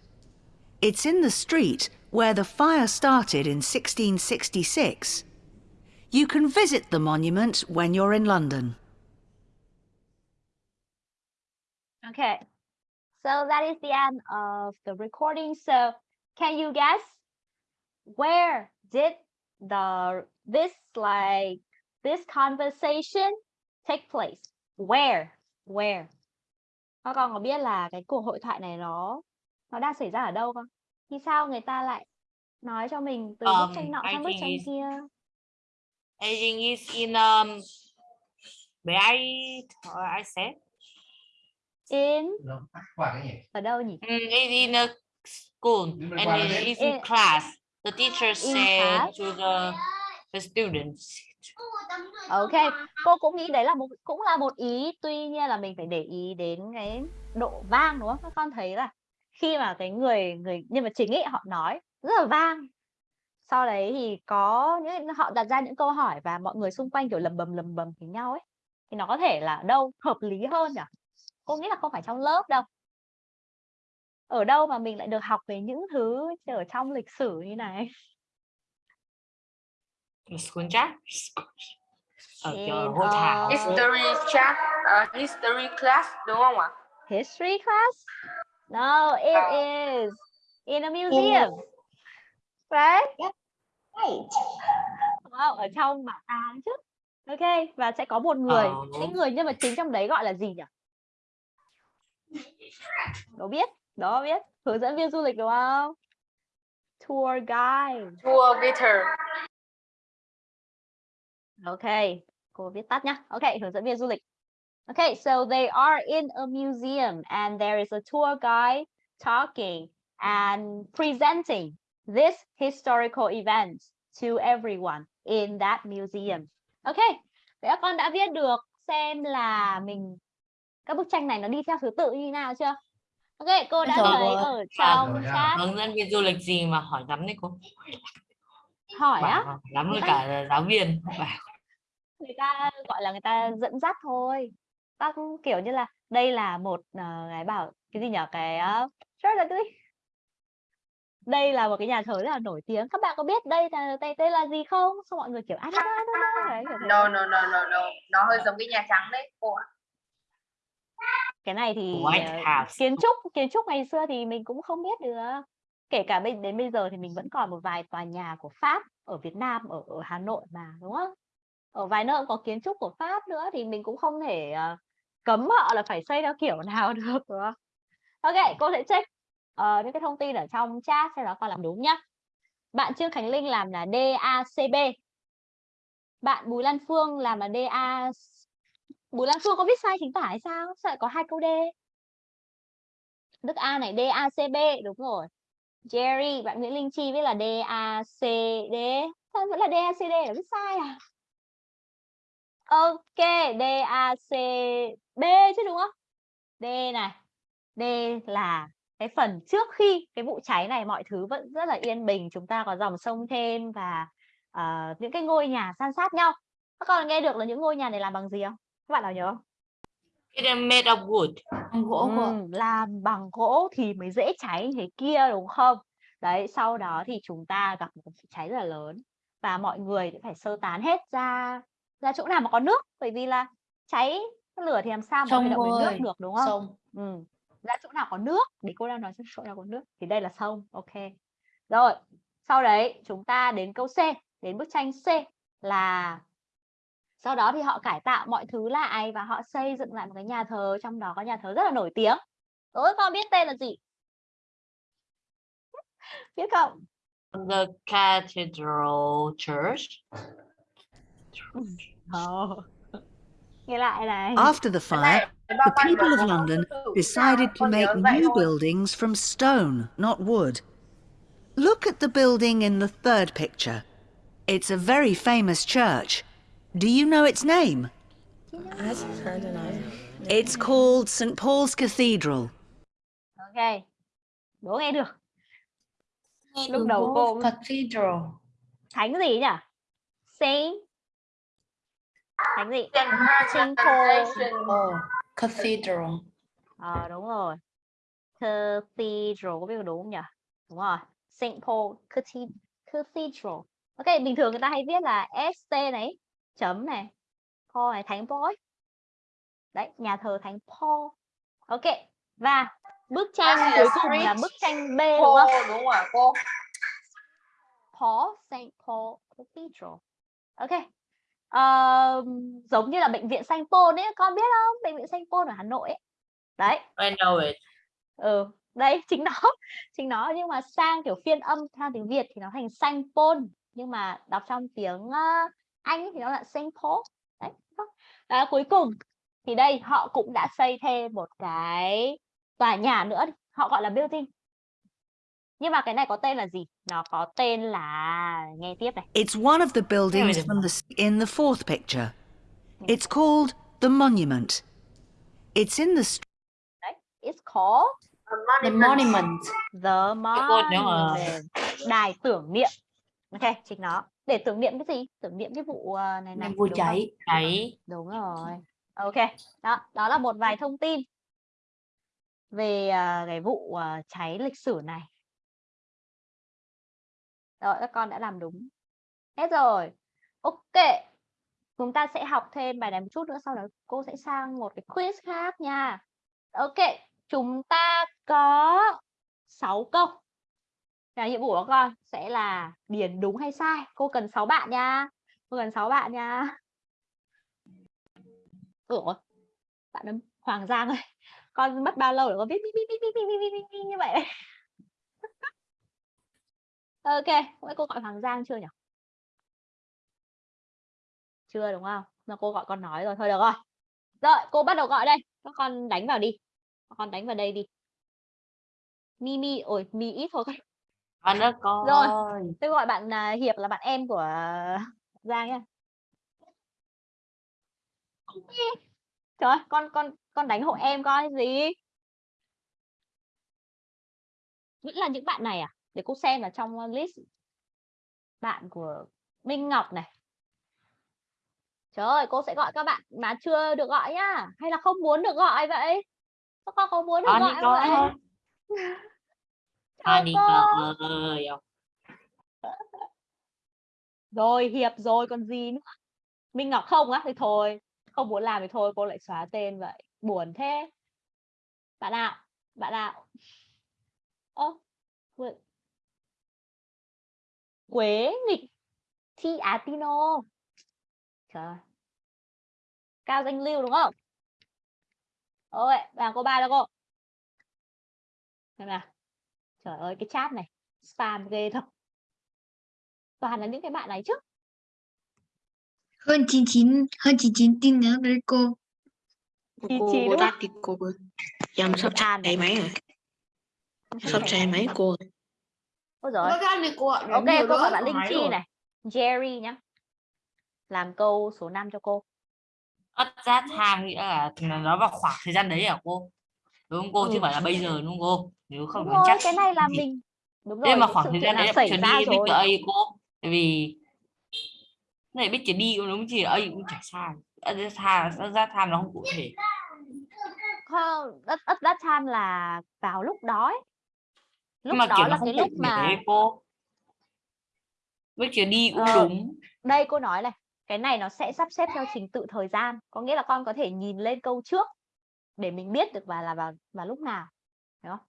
[SPEAKER 10] It's in the street where the fire started in 1666. You can visit the monument when you're in London.
[SPEAKER 4] okay so that is the end of the recording. So can you guess where did the this like this conversation take place? Where? Where? Các con có biết là cái cuộc hội thoại này nó nó đang xảy ra ở đâu không? Thì sao người ta lại nói cho mình từ bức
[SPEAKER 6] Um,
[SPEAKER 4] tranh nọ sang bức tranh kia?
[SPEAKER 6] I think it's in um where I I said
[SPEAKER 4] in ở đâu nhỉ?
[SPEAKER 6] Mm, it's in a school and it- it's in class. The teacher said to the the students.
[SPEAKER 4] ok cô cũng nghĩ đấy là một cũng là một ý tuy nhiên là mình phải để ý đến cái độ vang đúng không? Các con thấy là khi mà cái người người nhân vật chính ấy họ nói rất là vang. Sau đấy thì có những họ đặt ra những câu hỏi và mọi người xung quanh kiểu lầm bầm lầm bầm với nhau ấy. Thì nó có thể là đâu hợp lý hơn nhỉ cô nghĩ là không phải trong lớp đâu. Ở đâu mà mình lại được học về những thứ ở trong lịch sử như này?
[SPEAKER 6] School chat. Ở
[SPEAKER 4] In,
[SPEAKER 6] hội thảo.
[SPEAKER 4] uh,
[SPEAKER 2] History chat, uh, history class đúng không ạ?
[SPEAKER 4] history class? No it is in a museum. Right? Wow, ở trong bảo tàng chứ. Ok và sẽ có một người
[SPEAKER 6] Ờ.
[SPEAKER 4] cái người nhân vật chính trong đấy gọi là gì nhỉ Đố biết đó biết. Hướng dẫn viên du lịch đúng không? Tour guide.
[SPEAKER 2] Tour guitar.
[SPEAKER 4] ok cô viết tắt nhá. Ok hướng dẫn viên du lịch. Okay so they are in a museum and there is a tour guide talking and presenting this historical event to everyone in that museum. Okay vậy các con đã viết được xem là mình các bức tranh này nó đi theo thứ tự như nào chưa? Ok cô đã thấy ở trong chat.
[SPEAKER 6] Hướng dẫn viên du lịch gì mà hỏi lắm đấy cô.
[SPEAKER 4] hỏi á?
[SPEAKER 6] Lắm với cả giáo viên. Bảo.
[SPEAKER 4] Người ta gọi là người ta dẫn dắt thôi. Các kiểu như là đây là một ờ, cái bảo cái gì nhở? Cái uh, rất là cái đây là một cái nhà thờ rất là nổi tiếng. Các bạn có biết đây là đây tên là gì không? Xong mọi người kiểu thế.
[SPEAKER 2] No, no, no, no, no. Nó hơi giống cái Nhà Trắng đấy cô ạ.
[SPEAKER 4] Cái này thì ờ, kiến trúc kiến trúc ngày xưa thì mình cũng không biết được kể cả bây đến bây giờ thì mình vẫn còn một vài tòa nhà của Pháp ở Việt Nam ở, ở Hà Nội mà đúng không ở vài nơi cũng có kiến trúc của Pháp nữa thì mình cũng không thể ờ, cấm họ là phải xây theo kiểu nào được đúng không? Ok, cô sẽ check ờ, những cái thông tin ở trong chat sau đó con làm đúng nhá. Bạn Trương Khánh Linh làm là DACB. Bạn Bùi Lan Phương làm là DA Bùi Lan Phương có viết sai chính tả hay sao? Sao lại có hai câu D? Đức A này d a c b đúng rồi. Jerry, bạn Nguyễn Linh Chi viết là d a c Sao vẫn là d a c d là viết sai à? Ok, d a c b chứ đúng không? D này. D là cái phần trước khi cái vụ cháy này mọi thứ vẫn rất là yên bình, chúng ta có dòng sông thêm và uh, những cái ngôi nhà san sát nhau. Các con nghe được là những ngôi nhà này làm bằng gì không? Các bạn nào nhớ không?
[SPEAKER 6] It is made of wood.
[SPEAKER 1] gỗ
[SPEAKER 4] Ừm, làm bằng gỗ thì mới dễ cháy như thế kia đúng không? Đấy, sau đó thì chúng ta gặp một vụ cháy rất là lớn và mọi người sẽ phải sơ tán hết ra ra chỗ nào mà có nước bởi vì là cháy lửa thì làm sao mà động đến nước được đúng không?
[SPEAKER 1] sông
[SPEAKER 4] Ừ. Ra chỗ nào có nước để cô đang nói chỗ nào có nước thì đây là sông ok rồi sau đấy chúng ta đến câu C đến bức tranh C là sau đó thì họ cải tạo mọi thứ lại và họ xây dựng lại một cái nhà thờ trong đó có nhà thờ rất là nổi tiếng đối con biết tên là gì biết không
[SPEAKER 6] The Cathedral Church.
[SPEAKER 4] Ồ. nghe lại này
[SPEAKER 10] After the fire, the people of London
[SPEAKER 2] tự tự
[SPEAKER 10] decided to make new buildings from stone, not wood. Look at the building in the third picture. It's a very famous church. Do you know its name? It's called St. Paul's Cathedral.
[SPEAKER 4] ok đố nghe được lúc đầu cô
[SPEAKER 1] cathedral
[SPEAKER 4] thánh gì nhỉ Saint thánh gì
[SPEAKER 2] Saint
[SPEAKER 4] Paul.
[SPEAKER 1] Cathedral
[SPEAKER 4] Ờ đúng rồi. Cathedral có biết có đúng không nhỉ? Đúng rồi. Saint Paul Cathe- Cathedral. Ok, bình thường người ta hay viết là ST này, chấm này, Paul này, Thánh Paul. ấy. Đấy, nhà thờ Thánh Paul. Ok. Và bức tranh cuối cùng là bức tranh B đúng
[SPEAKER 2] Cô
[SPEAKER 4] không?
[SPEAKER 2] đúng ạ cô?
[SPEAKER 4] Paul, Saint Paul Cathedral. Ok. Ờ, giống như là bệnh viện Sanh Pôn ấy, con biết không? Bệnh viện Sanh Pôn ở Hà Nội ấy. Đấy,
[SPEAKER 6] I know it.
[SPEAKER 4] ừ đấy chính nó chính nó nhưng mà sang kiểu phiên âm theo tiếng Việt thì nó thành Saint Paul nhưng mà đọc trong tiếng ờ, Anh ấy thì nó là Saint Paul đấy à, cuối cùng thì đây họ cũng đã xây thêm một cái tòa nhà nữa đi. họ gọi là building. Nhưng mà cái này có tên là gì? Nó có tên là nghe tiếp này.
[SPEAKER 10] It's one of the buildings from the in the fourth picture. It's called the Monument. It's in the
[SPEAKER 4] đấy it's called
[SPEAKER 1] the monument.
[SPEAKER 4] The
[SPEAKER 6] nhớ mà.
[SPEAKER 4] monument. Đài tưởng niệm ok chính nó để tưởng niệm cái gì tưởng niệm cái vụ ờ, này này không?
[SPEAKER 1] cháy
[SPEAKER 6] Cháy.
[SPEAKER 4] đúng rồi ok đó đó là một vài thông tin về à, cái vụ à, cháy lịch sử này. Rồi, các con đã làm đúng. Hết rồi. Ok. Chúng ta sẽ học thêm bài này một chút nữa, sau đó cô sẽ sang một cái quiz khác nha. Ok, chúng ta có 6 câu là nhiệm vụ của con sẽ là điền đúng hay sai. Cô cần 6 bạn nha. Cô cần 6 bạn nha. Ủa, bạn ấy, Hoàng Giang ơi, con mất bao lâu để con viết viết viết viết viết viết viết, như vậy? ok, vậy cô gọi Hoàng Giang chưa nhỉ? Chưa đúng không? Mà cô gọi con nói rồi, thôi được rồi. Rồi, cô bắt đầu gọi đây. Các con đánh vào đi. Các con đánh vào đây đi. Mimi, ôi, mi ít thôi con.
[SPEAKER 6] Ơi con.
[SPEAKER 4] Rồi, tôi gọi bạn à, Hiệp là bạn em của Giang nhá. Trời ơi, con con con đánh hộ em coi gì? Vẫn là những bạn này à? Để cô xem là trong list bạn của Minh Ngọc này. Trời ơi, cô sẽ gọi các bạn mà chưa được gọi nhá. Hay là không muốn được gọi vậy? Các con có muốn được
[SPEAKER 6] đi
[SPEAKER 4] gọi vậy?
[SPEAKER 6] honey ơi.
[SPEAKER 4] Rồi, Hiệp rồi còn gì nữa? Minh Ngọc không á thì thôi, không muốn làm thì thôi cô lại xóa tên vậy. Buồn thế. Bạn nào? Bạn nào? Ơ, Quế- nghịch Thi atino Trời. Cao danh lưu đúng không? Ôi, bạn cô ba đâu cô? Xem nào. Trời ơi, cái chat này spam ghê thật. Toàn là những cái bạn này chứ.
[SPEAKER 5] hơn 99 hơn 99 tin nhắn với cô
[SPEAKER 4] chị đúng không?
[SPEAKER 11] thì cô. Dòng sắp
[SPEAKER 4] An
[SPEAKER 11] chạy máy rồi. Sắp chạy máy cô.
[SPEAKER 4] Ôi
[SPEAKER 3] cô gọi
[SPEAKER 4] Ok, cô gọi bạn Linh Chi
[SPEAKER 3] rồi.
[SPEAKER 4] này. Jerry nhá. Làm câu số 5 cho cô.
[SPEAKER 6] Ất ra tham nghĩa là nó vào khoảng thời gian đấy hả cô? Đúng không cô? Chứ
[SPEAKER 4] Ừ.
[SPEAKER 6] không phải là bây giờ đúng không cô? Nếu không
[SPEAKER 4] Đúng
[SPEAKER 6] chắc
[SPEAKER 4] cái này là mình đúng
[SPEAKER 6] Thế
[SPEAKER 4] rồi,
[SPEAKER 6] mà
[SPEAKER 4] những
[SPEAKER 6] khoảng thời gian đấy
[SPEAKER 4] xảy
[SPEAKER 6] Picture
[SPEAKER 4] ra
[SPEAKER 6] đi
[SPEAKER 4] rồi.
[SPEAKER 6] Picture A cô. Tại vì này Picture đi cũng đúng chỉ A cũng chả sai. Ra tham, ra tham nó không cụ thể.
[SPEAKER 4] Không, at, at that time là vào lúc đó ấy. Lúc
[SPEAKER 6] mà
[SPEAKER 4] đó là cái lúc mà
[SPEAKER 6] cô. Picture đi cũng
[SPEAKER 4] Ờ.
[SPEAKER 6] đúng.
[SPEAKER 4] đây cô nói này, cái này nó sẽ sắp xếp theo trình tự thời gian, có nghĩa là con có thể nhìn lên câu trước để mình biết được và là vào vào lúc nào. đúng không?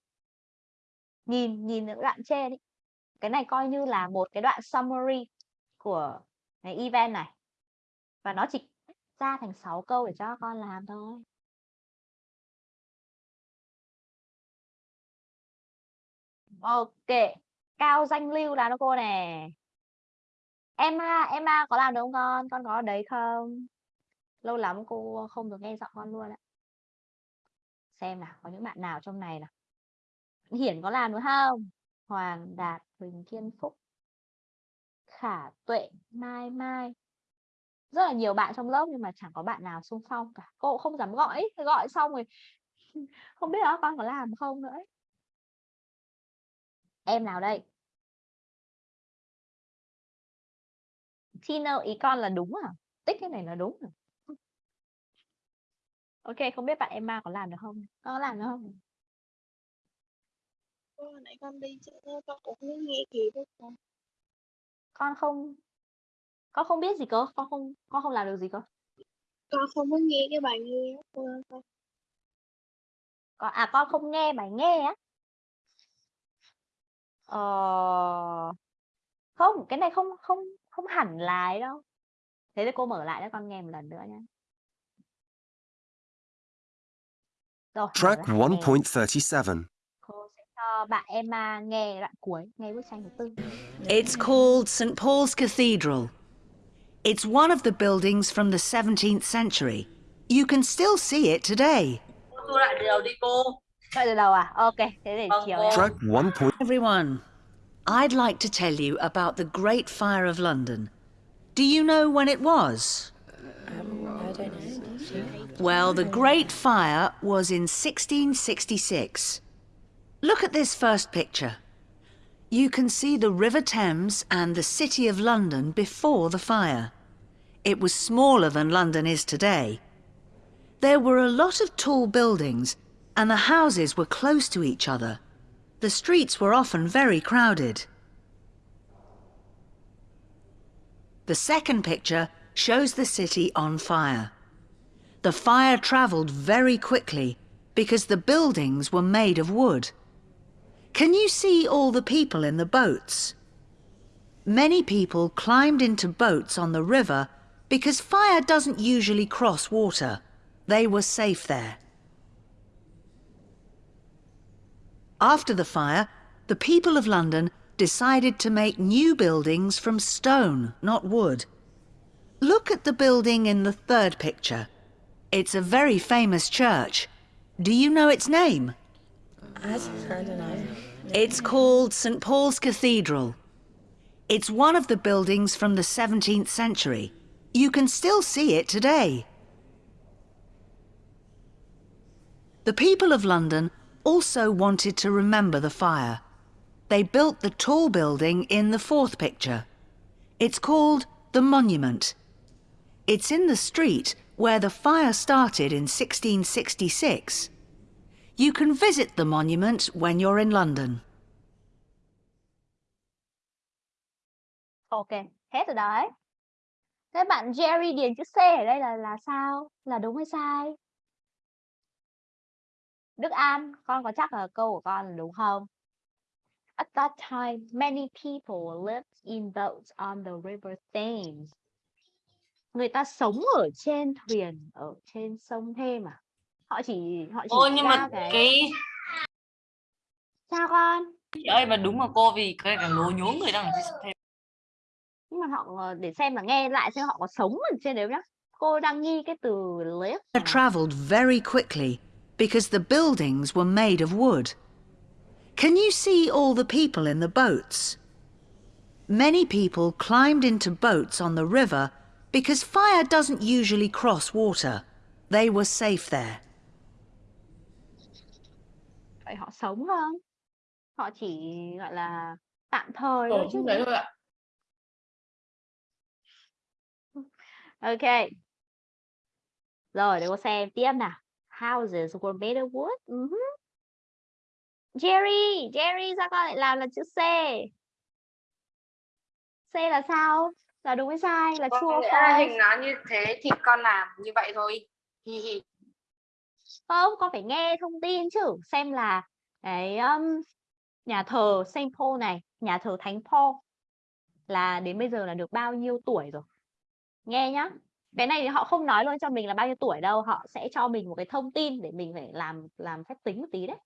[SPEAKER 4] Nhìn nhìn những đoạn trên ý. Cái này coi như là một cái đoạn summary của cái event này. Và nó chỉ ra thành 6 câu để cho con làm thôi. Ok, cao danh lưu là nó cô nè. em ha em ha có làm được không con? Con có ở đấy không? Lâu lắm cô không được nghe giọng con luôn ạ. Xem nào, có những bạn nào trong này nào. Hiển có làm đúng không? Hoàng Đạt, Huỳnh Kiên Phúc, Khả Tuệ, Mai Mai. Rất là nhiều bạn trong lớp nhưng mà chẳng có bạn nào xung phong cả. Cô không dám gọi, ấy. gọi xong rồi không biết đó con có làm không nữa. ấy. Em nào đây? Tina ý con là đúng à? Tích cái này là đúng à? Ok, không biết bạn Emma có làm được không? Có làm được không?
[SPEAKER 8] Hồi nãy con đi chơi con cũng không nghe kịp đâu con.
[SPEAKER 4] Con không con không biết gì cơ, con không con không làm được gì cơ.
[SPEAKER 8] Con không có nghe cái bài nghe cô con.
[SPEAKER 4] Con à con không nghe bài nghe á. Ờ không, cái này không không không hẳn ấy đâu. Thế thì cô mở lại cho con nghe một lần nữa nhé. Thứ tư.
[SPEAKER 10] It's called St. Paul's Cathedral. It's one of the buildings from the 17th century. You can still see it today.
[SPEAKER 6] Cô lại từ đầu đi cô.
[SPEAKER 4] Vậy từ đầu à? Ok, thế để
[SPEAKER 6] Vâng,
[SPEAKER 4] chiều
[SPEAKER 6] cô.
[SPEAKER 4] em.
[SPEAKER 9] Track 1.
[SPEAKER 10] Everyone, I'd like to tell you about the Great Fire of London. Do you know when it was? Well, the Great Fire was in 1666. Look at this first picture. You can see the River Thames and the City of London before the fire. It was smaller than London is today. There were a lot of tall buildings, and the houses were close to each other. The streets were often very crowded. The second picture shows the city on fire. The fire travelled very quickly because the buildings were made of wood. Can you see all the people in the boats? Many people climbed into boats on the river because fire doesn't usually cross water. They were safe there. After the fire, the people of London decided to make new buildings from stone, not wood. Look at the building in the third picture. It's a very famous church. Do you know its name? I don't know. It's called St Paul's Cathedral. It's one of the buildings from the 17th century. You can still see it today. The people of London also wanted to remember the fire. They built the tall building in the fourth picture. It's called the Monument. It's in the street where the fire started in 1666. You can visit the monument when you're in London.
[SPEAKER 4] Ok, hết rồi đấy. Thế bạn Jerry điền chữ C ở đây là là sao? Là đúng hay sai? Đức An, con có chắc là câu của con đúng không? At that time, many people lived in boats on the river Thames. Người ta sống ở trên thuyền ở trên sông Thêm à? Họ chỉ họ chỉ
[SPEAKER 6] Ôi nhưng mà
[SPEAKER 4] cái
[SPEAKER 6] cái
[SPEAKER 4] sao con?
[SPEAKER 6] chị ơi mà đúng mà cô vì cái cả lố nhố người đang ở trên thêm
[SPEAKER 4] Nhưng mà họ để xem là nghe lại xem họ có sống ở trên đấy không nhá. Cô đang nghi cái từ live.
[SPEAKER 10] Fire travelled very quickly because the buildings were made of wood. Can you see all the people in the boats? Many people climbed into boats on the river because fire doesn't usually cross water. They were safe there.
[SPEAKER 4] Vậy họ sống không? Họ chỉ gọi là tạm thời thôi chứ.
[SPEAKER 11] đấy thôi ạ.
[SPEAKER 4] Ok. Rồi để cô xem tiếp nào. Houses were made of wood. Mhm. Jerry, Jerry sao con lại làm là chữ C? C là sao? Là đúng hay sai? Là
[SPEAKER 2] Con nghĩ là
[SPEAKER 4] false?
[SPEAKER 2] hình nó như thế thì con làm như vậy thôi. Hi hi.
[SPEAKER 4] Không, con phải nghe thông tin chứ. Xem là cái um, nhà thờ Saint Paul này, nhà thờ Thánh Paul là đến bây giờ là được bao nhiêu tuổi rồi. Nghe nhá. Cái này thì họ không nói luôn cho mình là bao nhiêu tuổi đâu, họ sẽ cho mình một cái thông tin để mình phải làm làm phép tính một tí đấy.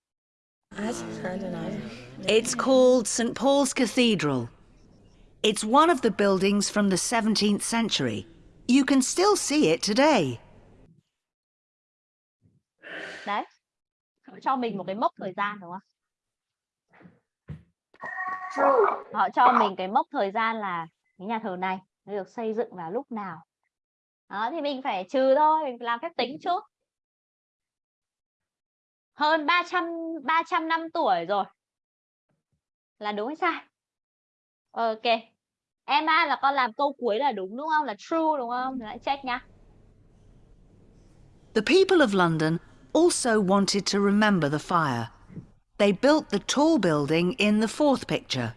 [SPEAKER 10] It's called St Paul's Cathedral. It's one of the buildings from the 17th century. You can still see it today.
[SPEAKER 4] Đấy. Cho mình một cái mốc thời gian đúng không? Họ cho mình cái mốc thời gian là cái nhà thờ này được xây dựng vào lúc nào. Đó thì mình phải trừ thôi, mình làm phép tính trước. Hơn 300 300 năm tuổi rồi. Là đúng hay sai? Ok. Emma là con làm câu cuối là đúng đúng không? Là true đúng không? Lại check nha.
[SPEAKER 10] The people of London also wanted to remember the fire. They built the tall building in the fourth picture.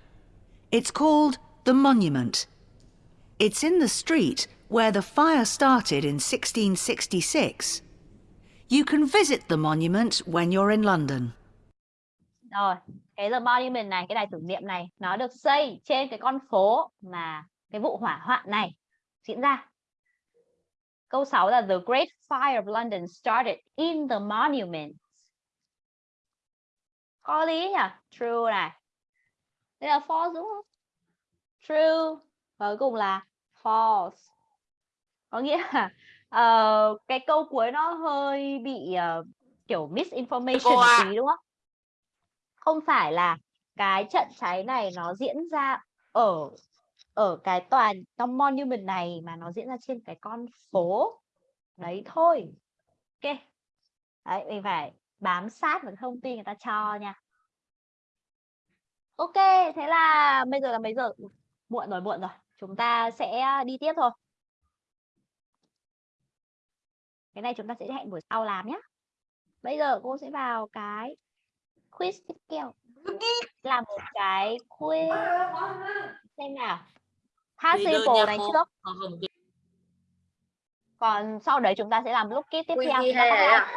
[SPEAKER 10] It's called the Monument. It's in the street where the fire started in 1666. You can visit the monument when you're in London.
[SPEAKER 4] Rồi, cái The Monument này, cái đài tưởng niệm này nó được xây trên cái con phố mà cái vụ hỏa hoạn này diễn ra. Câu 6 là The Great Fire of London started in the monument. Có lý nhỉ? True này. Đây là false đúng không? True. Và cuối cùng là false. Có nghĩa là ờ, cái câu cuối nó hơi bị ờ, kiểu misinformation
[SPEAKER 6] ạ.
[SPEAKER 4] tí đúng không? Không phải là cái trận cháy này nó diễn ra ở ở cái tòa trong monument này mà nó diễn ra trên cái con phố đấy thôi. Ok. Đấy, mình phải bám sát vào thông tin người ta cho nha. Ok, thế là bây giờ là mấy giờ? Muộn rồi, muộn rồi. Chúng ta sẽ đi tiếp thôi. Cái này chúng ta sẽ hẹn buổi sau làm nhé. bây giờ cô sẽ vào cái quiz tiếp theo là một cái quiz. Xem nào.
[SPEAKER 6] Nha
[SPEAKER 4] này trước.
[SPEAKER 6] Còn thì-
[SPEAKER 4] còn sau đấy chúng ta sẽ làm look kit tiếp theo. Chúng ta
[SPEAKER 2] à?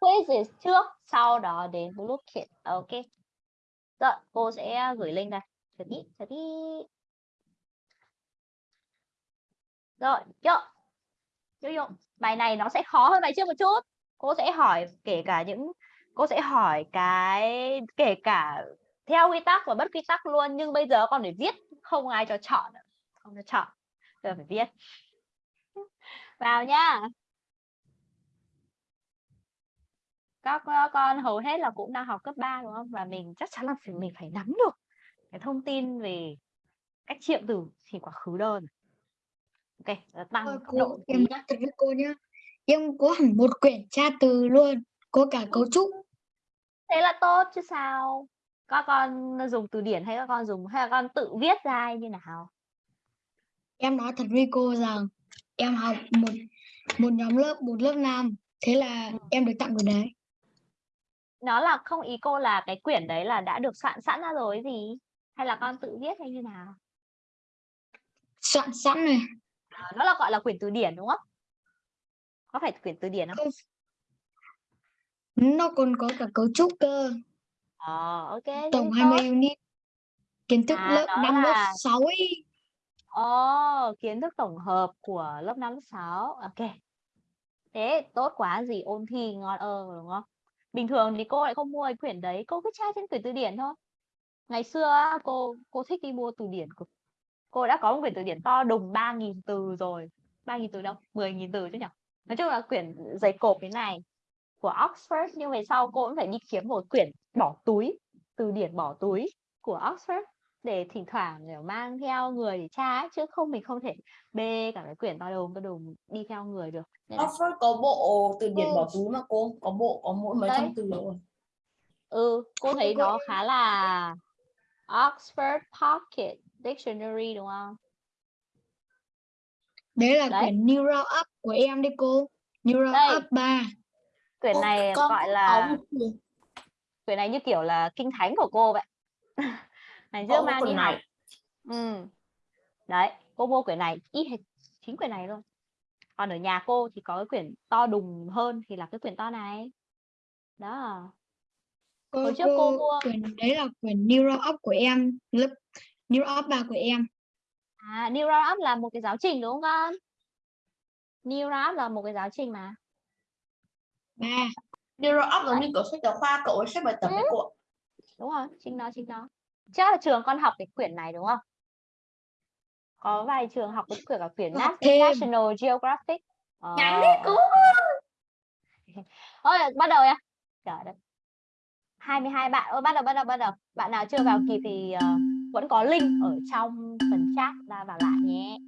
[SPEAKER 4] quiz quiz trước sau đó đến look kit. Ok. Rồi cô sẽ gửi link đây chờ tí chờ tí. Rồi chưa vô vô bài này nó sẽ khó hơn bài trước một chút. Cô sẽ hỏi kể cả những cô sẽ hỏi cái kể cả theo quy tắc và bất quy tắc luôn nhưng bây giờ con phải viết không ai cho chọn không cho chọn giờ phải viết. Vào nhá các các con hầu hết là cũng đang học cấp 3 đúng không? Và mình chắc chắn là phải mình phải nắm được cái thông tin về cách triệu từ thì quá khứ đơn. Ok tăng
[SPEAKER 5] Ôi,
[SPEAKER 4] độ
[SPEAKER 5] cô
[SPEAKER 4] một
[SPEAKER 5] em
[SPEAKER 4] nhá.
[SPEAKER 5] thật với cô nhá. Em có hẳn một quyển tra từ luôn có cả cấu trúc.
[SPEAKER 4] Thế là tốt chứ sao? Các con dùng từ điển hay các con dùng hay là con tự viết ra như nào?
[SPEAKER 5] Em nói thật với cô rằng em học một một nhóm lớp một lớp nam. Thế là em được tặng quyển đấy.
[SPEAKER 4] Nó là không ý cô là cái quyển đấy là đã được soạn sẵn ra rồi gì? Hay là con tự viết hay như nào?
[SPEAKER 5] Soạn sẵn này
[SPEAKER 4] À, nó là gọi là quyển từ điển đúng không? Có phải quyển từ điển không?
[SPEAKER 5] Không nó còn có cả cấu trúc cơ
[SPEAKER 4] ờ ok
[SPEAKER 5] tổng
[SPEAKER 4] tốt
[SPEAKER 5] 20 unit kiến thức
[SPEAKER 4] À,
[SPEAKER 5] lớp
[SPEAKER 4] đó
[SPEAKER 5] 5 lớp
[SPEAKER 4] là-
[SPEAKER 5] 6 ấy
[SPEAKER 4] Ồ, kiến thức tổng hợp của lớp 5 lớp 6. Ok. Thế tốt quá gì ôn thi ngon ơ đúng không? Bình thường thì cô lại không mua cái quyển đấy, cô cứ tra trên quyển từ điển thôi. Ngày xưa cô cô thích đi mua từ điển cực. Cô đã có một quyển từ điển to đùng 3.000 từ rồi. 3.000 từ đâu? 10.000 từ chứ nhỉ? Nói chung là quyển dày cộp thế này của Oxford nhưng về sau cô cũng phải đi kiếm một quyển bỏ túi, từ điển bỏ túi của Oxford để thỉnh thoảng kiểu mang theo người để tra ấy, chứ không mình không thể bê cả cái quyển to đùng to đùng đi theo người được. Nên là-
[SPEAKER 12] Oxford có bộ từ điển
[SPEAKER 5] Ừ.
[SPEAKER 12] bỏ túi mà cô? Có bộ có mỗi mấy trăm từ rồi?
[SPEAKER 4] Ừ cô thấy
[SPEAKER 5] cô
[SPEAKER 4] nó khá là Oxford Pocket Dictionary đúng không?
[SPEAKER 5] Đấy là
[SPEAKER 4] Đấy.
[SPEAKER 5] quyển New Round Up của em đấy cô. New Round
[SPEAKER 4] Đây.
[SPEAKER 5] Up 3
[SPEAKER 4] quyển
[SPEAKER 12] Cô-
[SPEAKER 4] này
[SPEAKER 12] con
[SPEAKER 4] gọi là
[SPEAKER 12] một quyển-
[SPEAKER 4] này như kiểu là kinh thánh của cô vậy. Ngày
[SPEAKER 12] có
[SPEAKER 4] trước mang đi học.
[SPEAKER 12] này.
[SPEAKER 4] Ừ. Đấy cô mua quyển này. Y hệt chính quyển này luôn. Còn ở nhà cô thì có cái quyển to đùng hơn thì là cái quyển to này. Đó.
[SPEAKER 5] Cô,
[SPEAKER 4] Hồi trước cô
[SPEAKER 5] cô
[SPEAKER 4] mua-
[SPEAKER 5] quyển đấy là quyển Round Up của em. Lớp Round Up 3 của em.
[SPEAKER 4] À, New Roundup là một cái giáo trình đúng không? Con? New Roundup là một cái giáo trình mà.
[SPEAKER 5] Ba
[SPEAKER 12] Neuro Up giống như kiểu sách giáo khoa cậu ấy xếp bài tập
[SPEAKER 4] Ừ.
[SPEAKER 12] đấy cô ạ.
[SPEAKER 4] Đúng rồi, chính nó, chính nó. Chắc là trường con học cái quyển này đúng không? Có vài trường học cái quyển cả quyển
[SPEAKER 5] thêm.
[SPEAKER 4] National Geographic.
[SPEAKER 12] Nhắn
[SPEAKER 4] Ờ.
[SPEAKER 12] đi cô
[SPEAKER 4] Thôi, bắt đầu nha. Trời đất. 22 bạn. Ôi, bắt đầu, bắt đầu, bắt đầu. Bạn nào chưa vào kịp thì ờ, vẫn có link ở trong phần chat ra vào lại nhé.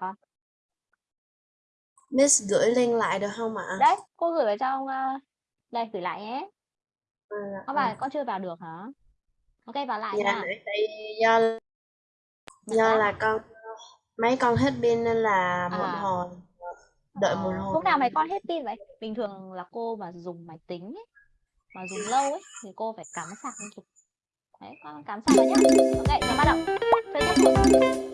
[SPEAKER 4] Con?
[SPEAKER 1] Miss gửi link lại được không ạ?
[SPEAKER 4] Đấy, cô gửi vào trong ờ, đây gửi lại nhé.
[SPEAKER 1] À,
[SPEAKER 4] Các bạn con chưa vào được hả? Ok vào lại
[SPEAKER 1] Dạ
[SPEAKER 4] nha.
[SPEAKER 1] nãy tại do do
[SPEAKER 4] sao?
[SPEAKER 1] là con mấy con hết pin nên là một
[SPEAKER 4] À.
[SPEAKER 1] hồi đợi một
[SPEAKER 4] Ờ,
[SPEAKER 1] hồi
[SPEAKER 4] lúc nào mày con hết pin vậy? Bình thường là cô mà dùng máy tính ấy, mà dùng lâu ấy thì cô phải cắm sạc liên tục. Đấy, con cắm sạc vào nhá. Ok, giờ bắt đầu. Chơi tiếp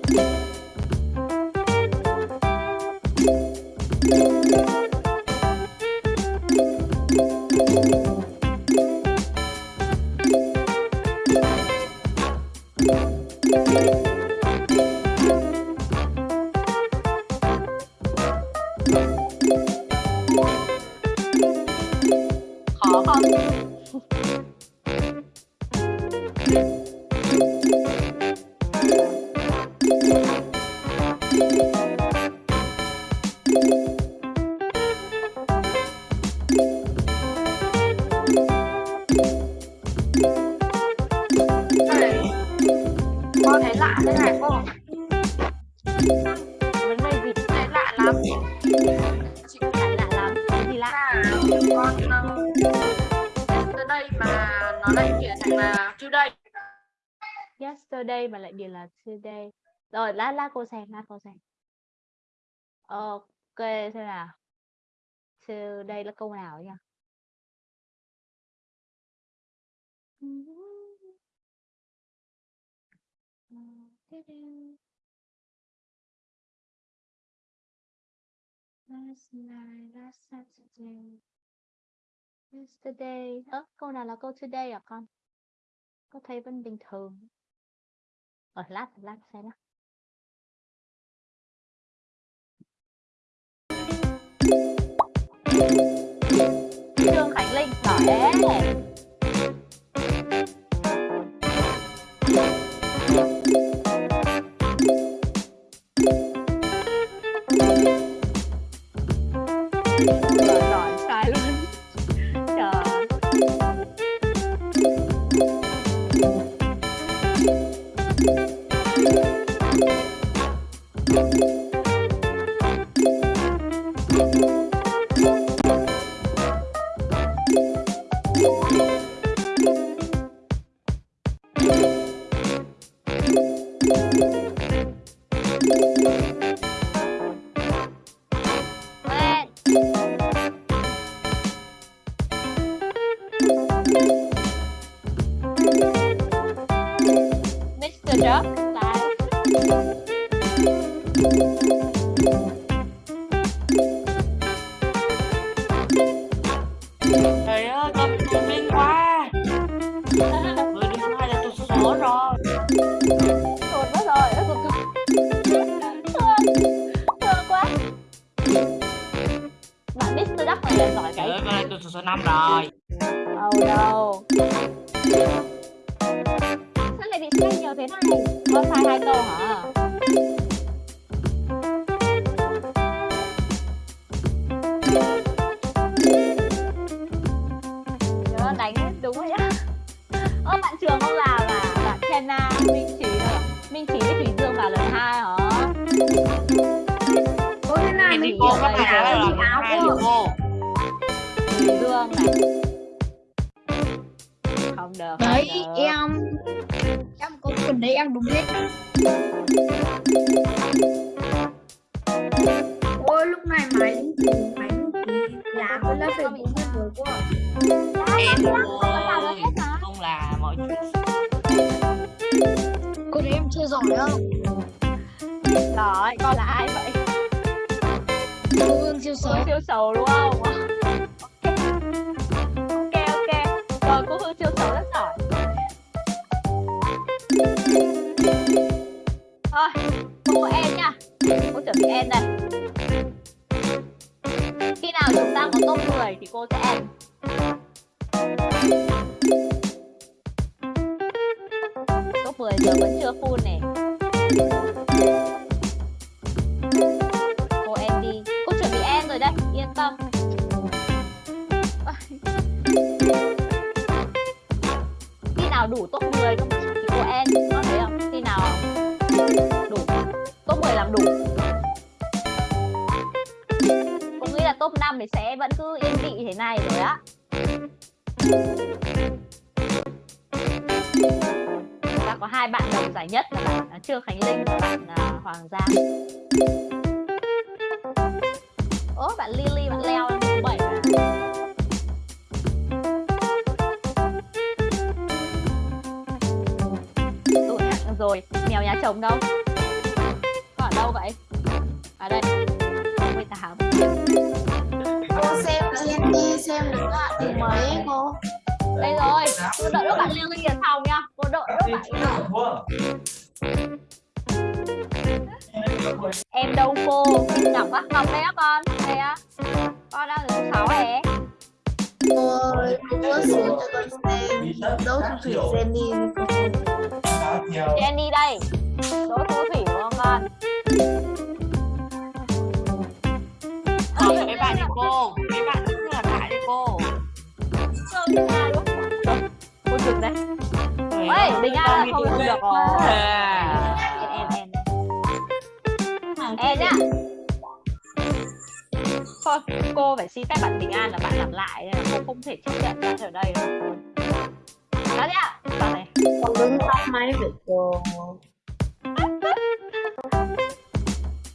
[SPEAKER 4] lát lát cô xem lát cô xem ờ, ok xem nào today là câu nào nhỉ Last night, last Saturday. Yesterday. Ơ, câu nào là câu today à con? Có thấy vẫn bình thường. ở lát, lát xem nào. Linh, Giỏi Trời cái
[SPEAKER 6] tôi số số năm rồi.
[SPEAKER 4] Oh no. Sao lại bị sai nhiều thế này? Con sai hai câu hả? Nhớ đánh đúng rồi nhá. Ơ bạn Trường không làm là bạn Kenna, Minh Trí đâu? Minh Trí với Thủy Dương vào lần hai hả?
[SPEAKER 8] Ôi thế này mình hiểu
[SPEAKER 6] có
[SPEAKER 8] cái
[SPEAKER 6] phải
[SPEAKER 8] áo
[SPEAKER 6] là
[SPEAKER 8] cái
[SPEAKER 6] lần
[SPEAKER 8] áo
[SPEAKER 6] hai
[SPEAKER 8] cơ
[SPEAKER 6] thì cô.
[SPEAKER 4] Dương này. Không được. không
[SPEAKER 5] Đấy,
[SPEAKER 4] được.
[SPEAKER 5] em em có phần đấy em đúng hết.
[SPEAKER 8] Ôi lúc này máy máy làm tôi lớp phải đúng hết rồi quá
[SPEAKER 6] Em
[SPEAKER 4] Con mà.
[SPEAKER 6] không là mọi chuyện.
[SPEAKER 5] Cô đấy em chưa giỏi đâu.
[SPEAKER 4] Rồi, con là ai vậy?
[SPEAKER 5] Cô siêu xấu.
[SPEAKER 4] Siêu xấu đúng không? Ok ok. Rồi cô Hương siêu xấu rất giỏi. Thôi, cô em nha. Cô chuẩn bị em đây. Khi nào chúng ta có top 10 thì cô sẽ em. Top 10 giờ vẫn chưa full này. Nào đủ top 10 không thì cô em, nó thấy không? Khi nào đủ top 10 làm đủ. Cô nghĩ là top 5 thì sẽ vẫn cứ yên vị thế này rồi á. Ta có hai bạn đồng giải nhất là bạn à, Trương Khánh Linh và bạn à, Hoàng Giang. Ố, bạn Lily, bạn leo Rồi, mèo nhà chồng đâu? Có ở đâu vậy? À đây, 68.
[SPEAKER 8] cô xem xem đi xem được ạ từ mấy cô
[SPEAKER 4] Đây rồi, cô đợi lúc bạn Lily ở phòng nha. Cô đợi lúc bạn Em đâu cô? Ngọc á, Ngọc đây á con. Đây á. Con đang ở số 6 hề.
[SPEAKER 8] Cô có xuống cho con xem đấu thu thủy cô
[SPEAKER 4] Jenny đây. Đỗ Thu Thủy đúng không con?
[SPEAKER 6] Không, mấy bạn đi cô. Mấy bạn cứ là tại đi cô.
[SPEAKER 4] Cô.
[SPEAKER 6] Trời
[SPEAKER 4] Ê,
[SPEAKER 6] ơi,
[SPEAKER 4] Bình A
[SPEAKER 6] con
[SPEAKER 4] là không được rồi. Em em em. Em nhá. Thôi cô phải xin phép bạn bình an là bạn làm lại nên là cô không thể chấp nhận bạn ở đây rồi đó nhá bạn này.
[SPEAKER 8] Con đứng tắt máy vậy cô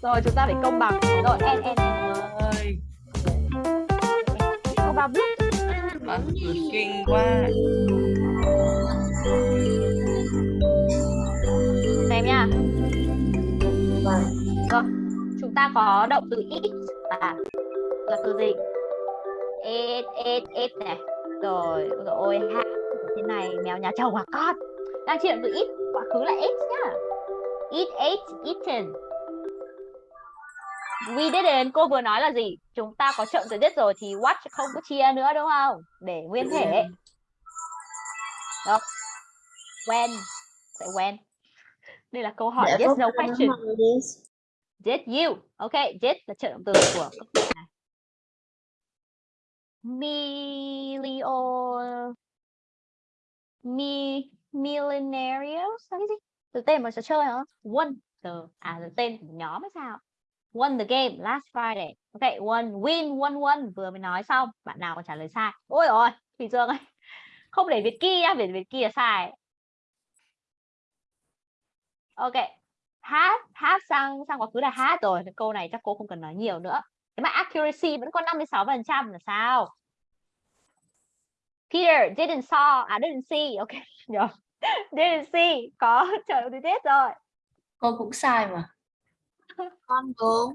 [SPEAKER 4] rồi chúng ta phải công bằng. Rồi. En en en
[SPEAKER 6] ơi.
[SPEAKER 4] Công bằng biết
[SPEAKER 6] bạn kinh quá.
[SPEAKER 4] Xem nha. Rồi chúng ta có động từ eat là là từ gì? Eat eat eat này. Rồi rồi ha thế này mèo nhà chồng à con? Đang động từ eat quá khứ là eat nhá. Eat ate eaten we didn't cô vừa nói là gì? Chúng ta có trợ từ did rồi thì what không có chia nữa đúng không? Để nguyên thể. đó. When sẽ when. Đây là câu hỏi
[SPEAKER 8] Dạ,
[SPEAKER 4] yes no question. did you? Ok did là trợ động từ của Milio Mi Millenarios là cái gì? Từ tên mà trò chơi hả? Won từ à từ tên của nhóm hay sao? Won the game last Friday. Ok, won win won won vừa mới nói xong. Bạn nào còn trả lời sai? Ôi ôi, Thủy Dương ơi. Không để Việt kia nhá, Việt Việt kia là sai. Ok. hát hát sang sang quá khứ là had rồi. Câu này chắc cô không cần nói nhiều nữa. Mà accuracy vẫn còn 56% là sao? Peter didn't saw, à didn't see, ok, nhầm. didn't see, có động từ did rồi.
[SPEAKER 12] Cô cũng sai mà.
[SPEAKER 8] con đúng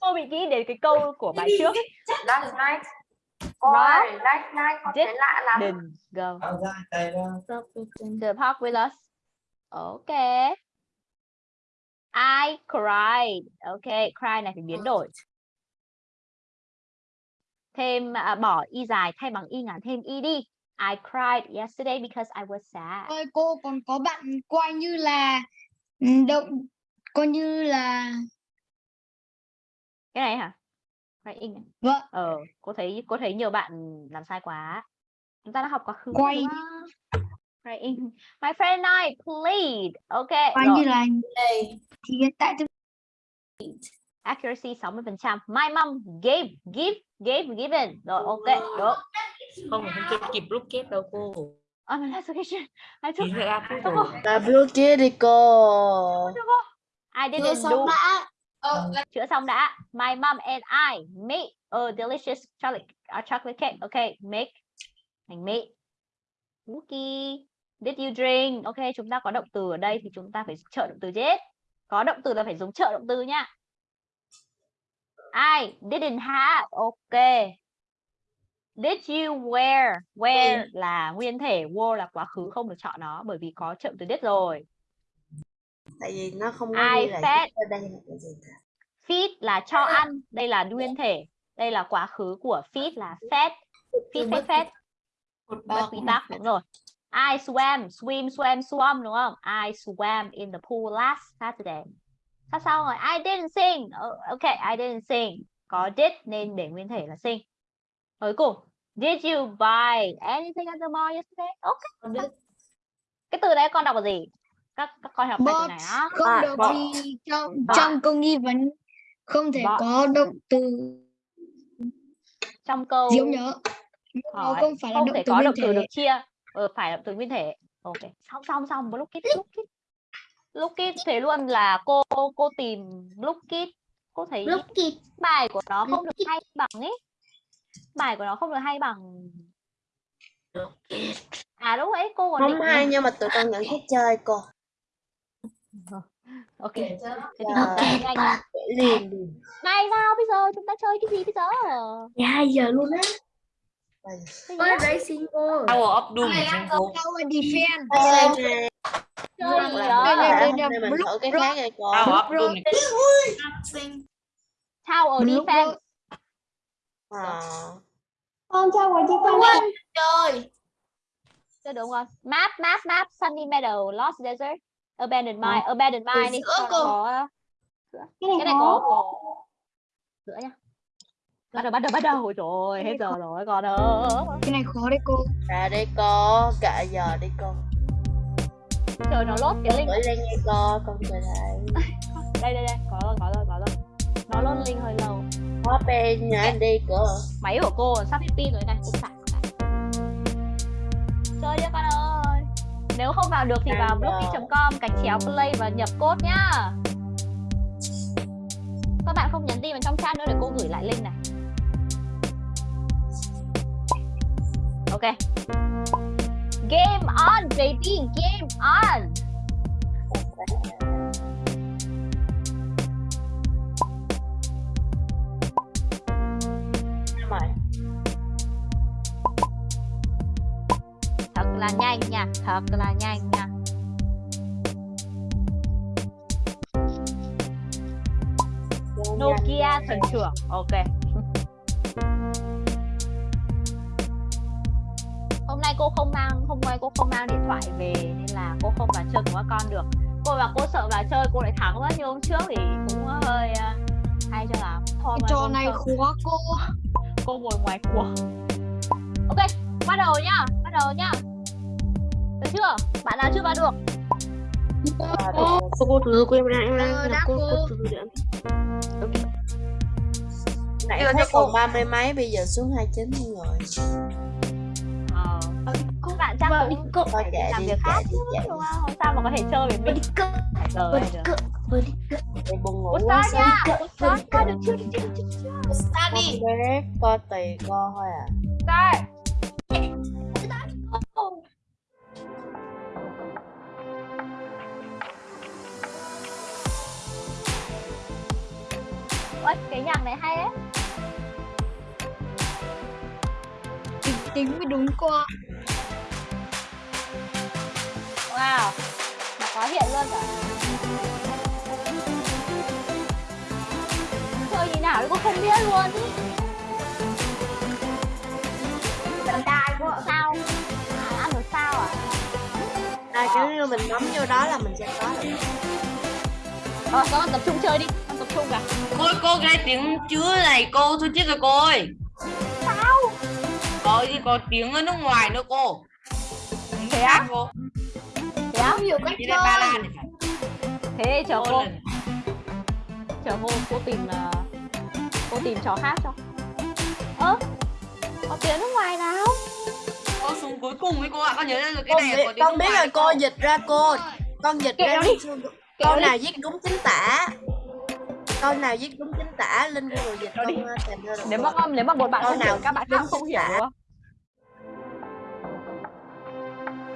[SPEAKER 4] Cô bị nghĩ đến cái câu của bài trước.
[SPEAKER 2] Last night. Cô ơi, last night con thấy lạ lắm.
[SPEAKER 4] Didn't go the park with us. Ok. I cried. Ok, cry này phải biến đổi. Thêm à, bỏ y dài thay bằng y ngắn thêm y đi. I cried yesterday because I was sad.
[SPEAKER 5] ơi cô còn có bạn coi như là ừ, động coi như là
[SPEAKER 4] Cái này hả? Này.
[SPEAKER 5] vâng
[SPEAKER 4] Ờ, cô thấy cô thấy nhiều bạn làm sai quá. Chúng ta đã học quá khứ
[SPEAKER 5] Quay.
[SPEAKER 4] Crying. My friend and I played. Ok, rồi.
[SPEAKER 5] như là thì hiện tại tôi
[SPEAKER 4] accuracy 60%. My mom gave, give, gave, given. Rồi, ok, được.
[SPEAKER 6] không không chưa kịp lúc kết đâu cô
[SPEAKER 4] Oh, my last occasion. I took,
[SPEAKER 8] là blue kia đi cô
[SPEAKER 4] I
[SPEAKER 8] chưa
[SPEAKER 4] didn't
[SPEAKER 8] xong
[SPEAKER 4] do.
[SPEAKER 8] đã
[SPEAKER 4] Chữa xong đã. My mom and I made a delicious chocolate, a chocolate cake. Ok, make. Mình made. Cookie. Did you drink? Ok, chúng ta có động từ ở đây thì chúng ta phải trợ động từ did. Có động từ là phải dùng trợ động từ nhá. I didn't have. Ok. Did you wear? Wear là nguyên thể, wore là quá khứ không được chọn nó bởi vì có trợ từ did rồi.
[SPEAKER 8] tại vì nó không có
[SPEAKER 4] I
[SPEAKER 8] là
[SPEAKER 4] fed.
[SPEAKER 8] đây là cái gì cả
[SPEAKER 4] Feed là cho ăn, đây là nguyên thể. Đây là quá khứ của feed là fed. Feed fed fed. Bất quy tắc đúng rồi. I swam, swim, swam, swam đúng không? I swam in the pool last Saturday. Sao xong rồi? I didn't sing. Ờ, Ok, I didn't sing. Có did nên để nguyên thể là sing. Cuối cùng, did you buy anything at the mall yesterday? Ok. Cái từ đấy con đọc là gì? Các các con học
[SPEAKER 5] But
[SPEAKER 4] này á.
[SPEAKER 5] không
[SPEAKER 8] À,
[SPEAKER 5] được vì trong
[SPEAKER 4] But.
[SPEAKER 5] trong câu nghi vấn không thể
[SPEAKER 4] But.
[SPEAKER 5] có động từ
[SPEAKER 4] Trong câu
[SPEAKER 5] diễu nhớ
[SPEAKER 4] hỏi
[SPEAKER 5] không phải là
[SPEAKER 4] không
[SPEAKER 5] động
[SPEAKER 4] thể
[SPEAKER 5] từ
[SPEAKER 4] có động từ được chia ờ, phải động từ nguyên thể ok xong xong xong look it look it look it thế luôn là cô cô tìm look it cô thấy
[SPEAKER 8] Look it.
[SPEAKER 4] bài của nó không được hay bằng ấy. Bài của nó không được hay bằng à đúng ấy cô còn
[SPEAKER 8] không hay nhưng mà tụi con nhận thích chơi cô.
[SPEAKER 4] Ok thế thì
[SPEAKER 8] Dạ.
[SPEAKER 4] nha.
[SPEAKER 8] liền.
[SPEAKER 4] Này sao bây giờ? Chúng ta chơi cái gì bây giờ?
[SPEAKER 8] Hai giờ luôn á. Ôi racing cô.
[SPEAKER 6] Power of Doom trên
[SPEAKER 5] Tower đây.
[SPEAKER 8] Hôm nay mình thử cái khác này cô
[SPEAKER 4] Tower defense
[SPEAKER 8] à.
[SPEAKER 3] Con quả defense.
[SPEAKER 8] chơi
[SPEAKER 4] Chơi đúng không? Map, map, map, Sunny Meadow, Lost Desert, Abandoned Mine, Abandoned Mine đi. cho có.
[SPEAKER 3] Cái này
[SPEAKER 4] Cái này có
[SPEAKER 3] có.
[SPEAKER 4] sữa nha. Bắt đầu, bắt đầu, bắt đầu. Ôi trời ơi, hết giờ rồi con ơi.
[SPEAKER 5] cái này khó đấy cô
[SPEAKER 8] ra đây cô kệ giờ đi cô
[SPEAKER 4] Trời nó lốt cái link.
[SPEAKER 8] lên nghe cô con chờ đây
[SPEAKER 4] Đây, đây, đây. Có rồi, có rồi, có rồi. Nó lốt link hơi lâu.
[SPEAKER 8] hết pe nhà anh đi cơ
[SPEAKER 4] máy của cô sắp hết pin rồi này cô sạc chơi đi con ơi nếu không vào được thì vào blocky.com gạch chéo play và nhập code nhá các bạn không nhắn tin vào trong chat nữa để cô gửi lại link này ok game on, baby, game on. Thật là nhanh nha, thật là nhanh nha. Nokia thần trưởng ok. Nay cô không mang hôm nay cô không mang điện thoại về nên là cô không vào chơi cùng các con được. Cô và cô sợ vào chơi cô lại thắng mất. Như hôm trước thì cũng hơi uh, hay cho lắm. Thôi
[SPEAKER 5] Cái trò này khó cô.
[SPEAKER 4] Cô ngồi ngoài cuộc ok bắt đầu nhá bắt đầu nhá. Được chưa? Bạn nào chưa vào được?
[SPEAKER 11] Cô, cô từ cô em đang em đang
[SPEAKER 5] Ờ,
[SPEAKER 11] cô
[SPEAKER 5] cô.
[SPEAKER 11] từ
[SPEAKER 8] nãy thấy còn ba mươi mấy bây giờ xuống hai chín rồi.
[SPEAKER 4] ờ bạn chắc
[SPEAKER 8] Vâng,
[SPEAKER 4] cũng
[SPEAKER 8] cô-
[SPEAKER 4] phải đi làm
[SPEAKER 8] đi,
[SPEAKER 4] việc khác chứ đúng không? Không sao mà có thể chơi với mình?
[SPEAKER 8] đi
[SPEAKER 4] được.
[SPEAKER 8] vừa đi cỡ. Để buồn ngủ quá
[SPEAKER 4] sao nha
[SPEAKER 8] sao?
[SPEAKER 4] Sao được chưa? Được chưa? Được chưa?
[SPEAKER 8] Sao đi? Bé co tùy co thôi à.
[SPEAKER 4] Đây. Ôi, cái nhạc này hay đấy.
[SPEAKER 5] Tính, tính mới đúng cô ạ
[SPEAKER 4] Wow Nó có hiện luôn cả Chơi như nào thì cô không biết luôn ý Trận đài ạ sao à, Ăn được sao à
[SPEAKER 8] À, kiểu như mình bấm vô đó là mình sẽ có được.
[SPEAKER 4] Rồi các con tập trung chơi đi Con tập trung cả
[SPEAKER 6] Cô cô cái tiếng chứa này cô thôi chết rồi cô ơi.
[SPEAKER 4] Sao
[SPEAKER 6] Có gì có tiếng ở nước ngoài nữa cô.
[SPEAKER 4] Thế á
[SPEAKER 6] Cô.
[SPEAKER 4] Thế á
[SPEAKER 8] Nhiều cách
[SPEAKER 6] đây Ba Lan
[SPEAKER 8] chơi.
[SPEAKER 4] Thế chờ
[SPEAKER 6] Cô.
[SPEAKER 4] Chờ cô cô tìm là Cô tìm trò khác cho Ơ Có tiếng nước ngoài nào
[SPEAKER 6] Cô xuống cuối cùng với cô ạ. Con nhớ ra rồi cái
[SPEAKER 8] Con
[SPEAKER 6] này
[SPEAKER 8] biết,
[SPEAKER 6] có tiếng
[SPEAKER 8] con biết rồi cô dịch ra cô. Con dịch ra
[SPEAKER 4] Kẹo đi.
[SPEAKER 8] câu
[SPEAKER 4] đi.
[SPEAKER 8] nào viết đúng chính tả. Câu nào viết đúng chính tả lên Google dịch con uh, tìm ra được.
[SPEAKER 4] Nếu mà con nếu mà một bạn
[SPEAKER 8] Câu
[SPEAKER 4] không hiểu
[SPEAKER 8] nào
[SPEAKER 4] các bạn khác không hiểu không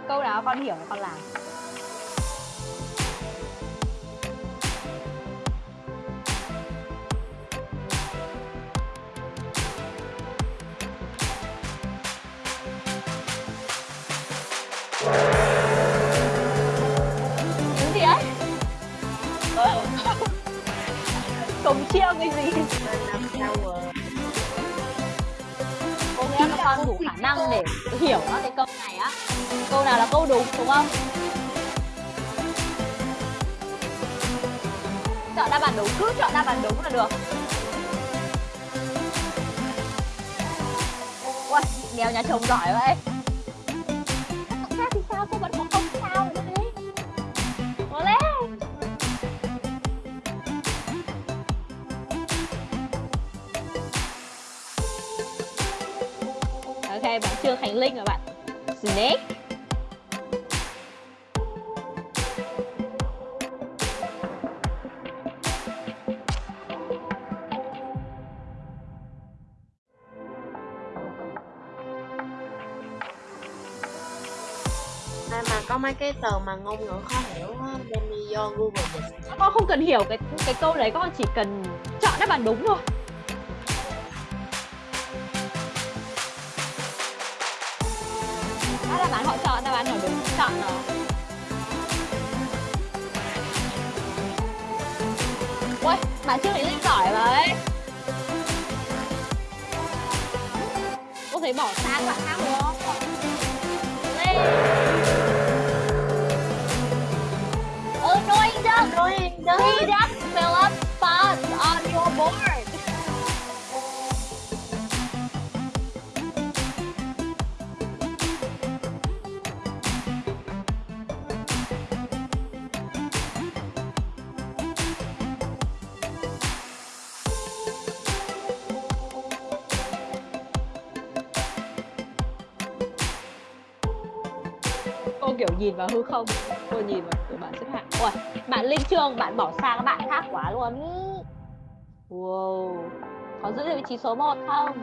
[SPEAKER 4] Câu nào con hiểu con làm Cái gì ấy? Ờ. Cổng chiêu cái gì? Cô nghe các con đủ khả năng để hiểu á cái câu này á Câu nào là câu đúng đúng không? Chọn đáp án đúng, cứ chọn đáp án đúng là được Ui, đèo nhà chồng giỏi vậy bạn Trương Khánh Linh và bạn? Snake.
[SPEAKER 8] Đây mà có mấy cái từ mà ngôn ngữ khó hiểu á, vô Google dịch.
[SPEAKER 4] Con không cần hiểu cái cái câu đấy, con chỉ cần chọn đáp án đúng thôi chọn nó Ui, bạn Trương Khánh Linh giỏi vậy Cô thấy bỏ sang bạn khác đúng không? Lên Annoying duck!
[SPEAKER 8] Annoying duck.
[SPEAKER 4] Three ducks fill up spots on your board. Nhìn vào hư không? Cô nhìn vào tụi bạn xếp hạng. Ôi, bạn linh trương bạn bỏ xa các bạn khác quá luôn. Wow. Có giữ được vị trí số 1 không?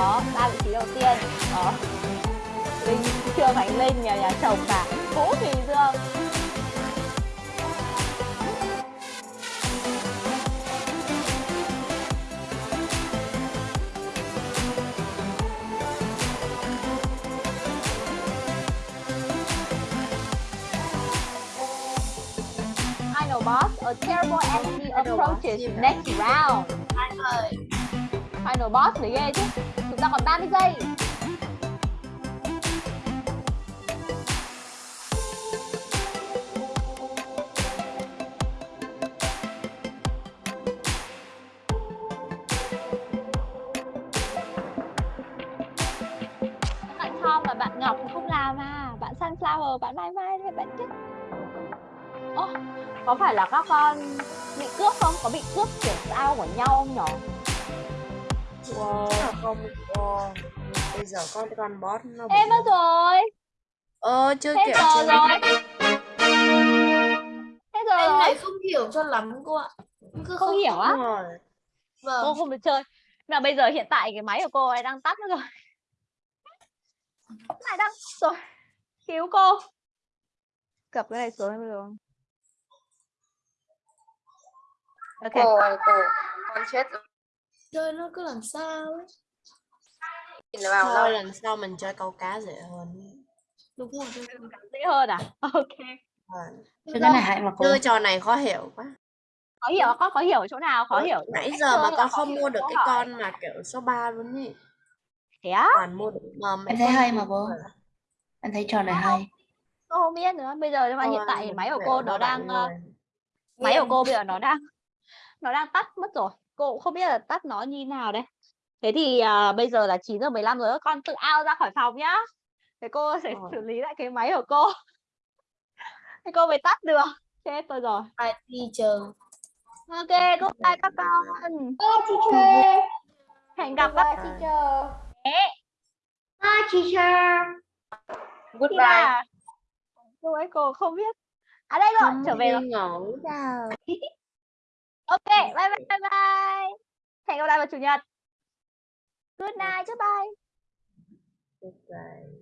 [SPEAKER 4] Có ba vị trí đầu tiên. Đó. Linh trương khánh linh nhà nhà chồng cả. Vũ thùy dương. Final boss, a terrible enemy approaches next round. Final boss mới ghê chứ. Chúng ta còn 30 giây. Bạn Tom và bạn Ngọc không làm à. Bạn Sunflower, bạn Mai Mai thì bạn chết. Ồ, có phải là các con bị cướp không? Có bị cướp kiểu sao của nhau không nhỉ?
[SPEAKER 1] Wow, không wow. Bây giờ con con boss nó
[SPEAKER 4] Em mất rồi.
[SPEAKER 1] Ờ chưa
[SPEAKER 4] giờ
[SPEAKER 1] chưa
[SPEAKER 4] rồi. Hết giờ
[SPEAKER 8] em
[SPEAKER 4] rồi.
[SPEAKER 8] này không hiểu cho lắm cô ạ. Cứ
[SPEAKER 4] Không hiểu á?
[SPEAKER 1] Rồi.
[SPEAKER 8] Vâng.
[SPEAKER 4] Cô không được chơi. Mà bây giờ hiện tại cái máy của cô ấy đang tắt nữa rồi. Lại đang rồi. Cứu cô. Cập cái này xuống em được không? Ok.
[SPEAKER 2] Cô ơi cô, con chết rồi.
[SPEAKER 8] Chơi nó cứ làm sao ấy.
[SPEAKER 2] Vào
[SPEAKER 1] Thôi lần sau mình chơi câu cá dễ hơn.
[SPEAKER 8] Đúng rồi. đúng rồi.
[SPEAKER 4] Dễ hơn à? Ok.
[SPEAKER 1] Vâng.
[SPEAKER 12] Chứ cái này hại mà cô.
[SPEAKER 1] Chơi trò này khó hiểu quá.
[SPEAKER 4] Khó hiểu con có hiểu chỗ nào khó hiểu
[SPEAKER 1] Nãy giờ mà
[SPEAKER 4] chơi
[SPEAKER 1] con
[SPEAKER 4] khó
[SPEAKER 1] không mua được
[SPEAKER 4] câu
[SPEAKER 1] cái
[SPEAKER 4] hỏi.
[SPEAKER 1] con mà kiểu số 3 luôn ý.
[SPEAKER 4] thế á
[SPEAKER 1] Toàn mua được mà
[SPEAKER 12] Em thấy hay mà cô.
[SPEAKER 1] rồi.
[SPEAKER 12] Em thấy trò này hay.
[SPEAKER 4] cô không biết nữa bây giờ nhưng mà hiện tại máy của cô nó đang ờ, máy của cô bây giờ nó đang nó đang tắt mất rồi cô cũng không biết là tắt nó như nào đây. Thế thì à, bây giờ là 9 giờ 15 rồi con tự out ra khỏi phòng nhá. Thế cô sẽ xử lý lại cái máy của cô. Thế cô mới tắt được. Chết tôi rồi.
[SPEAKER 8] Bye teacher.
[SPEAKER 4] ok goodbye các con. Hẹn gặp các
[SPEAKER 1] À.
[SPEAKER 4] teacher
[SPEAKER 2] Goodbye.
[SPEAKER 4] cô ấy cô không biết. À đây rồi trở về rồi.
[SPEAKER 1] ngủ.
[SPEAKER 4] Ok bye bye bye bye. Hẹn gặp lại vào chủ nhật. Good night goodbye
[SPEAKER 1] Được rồi.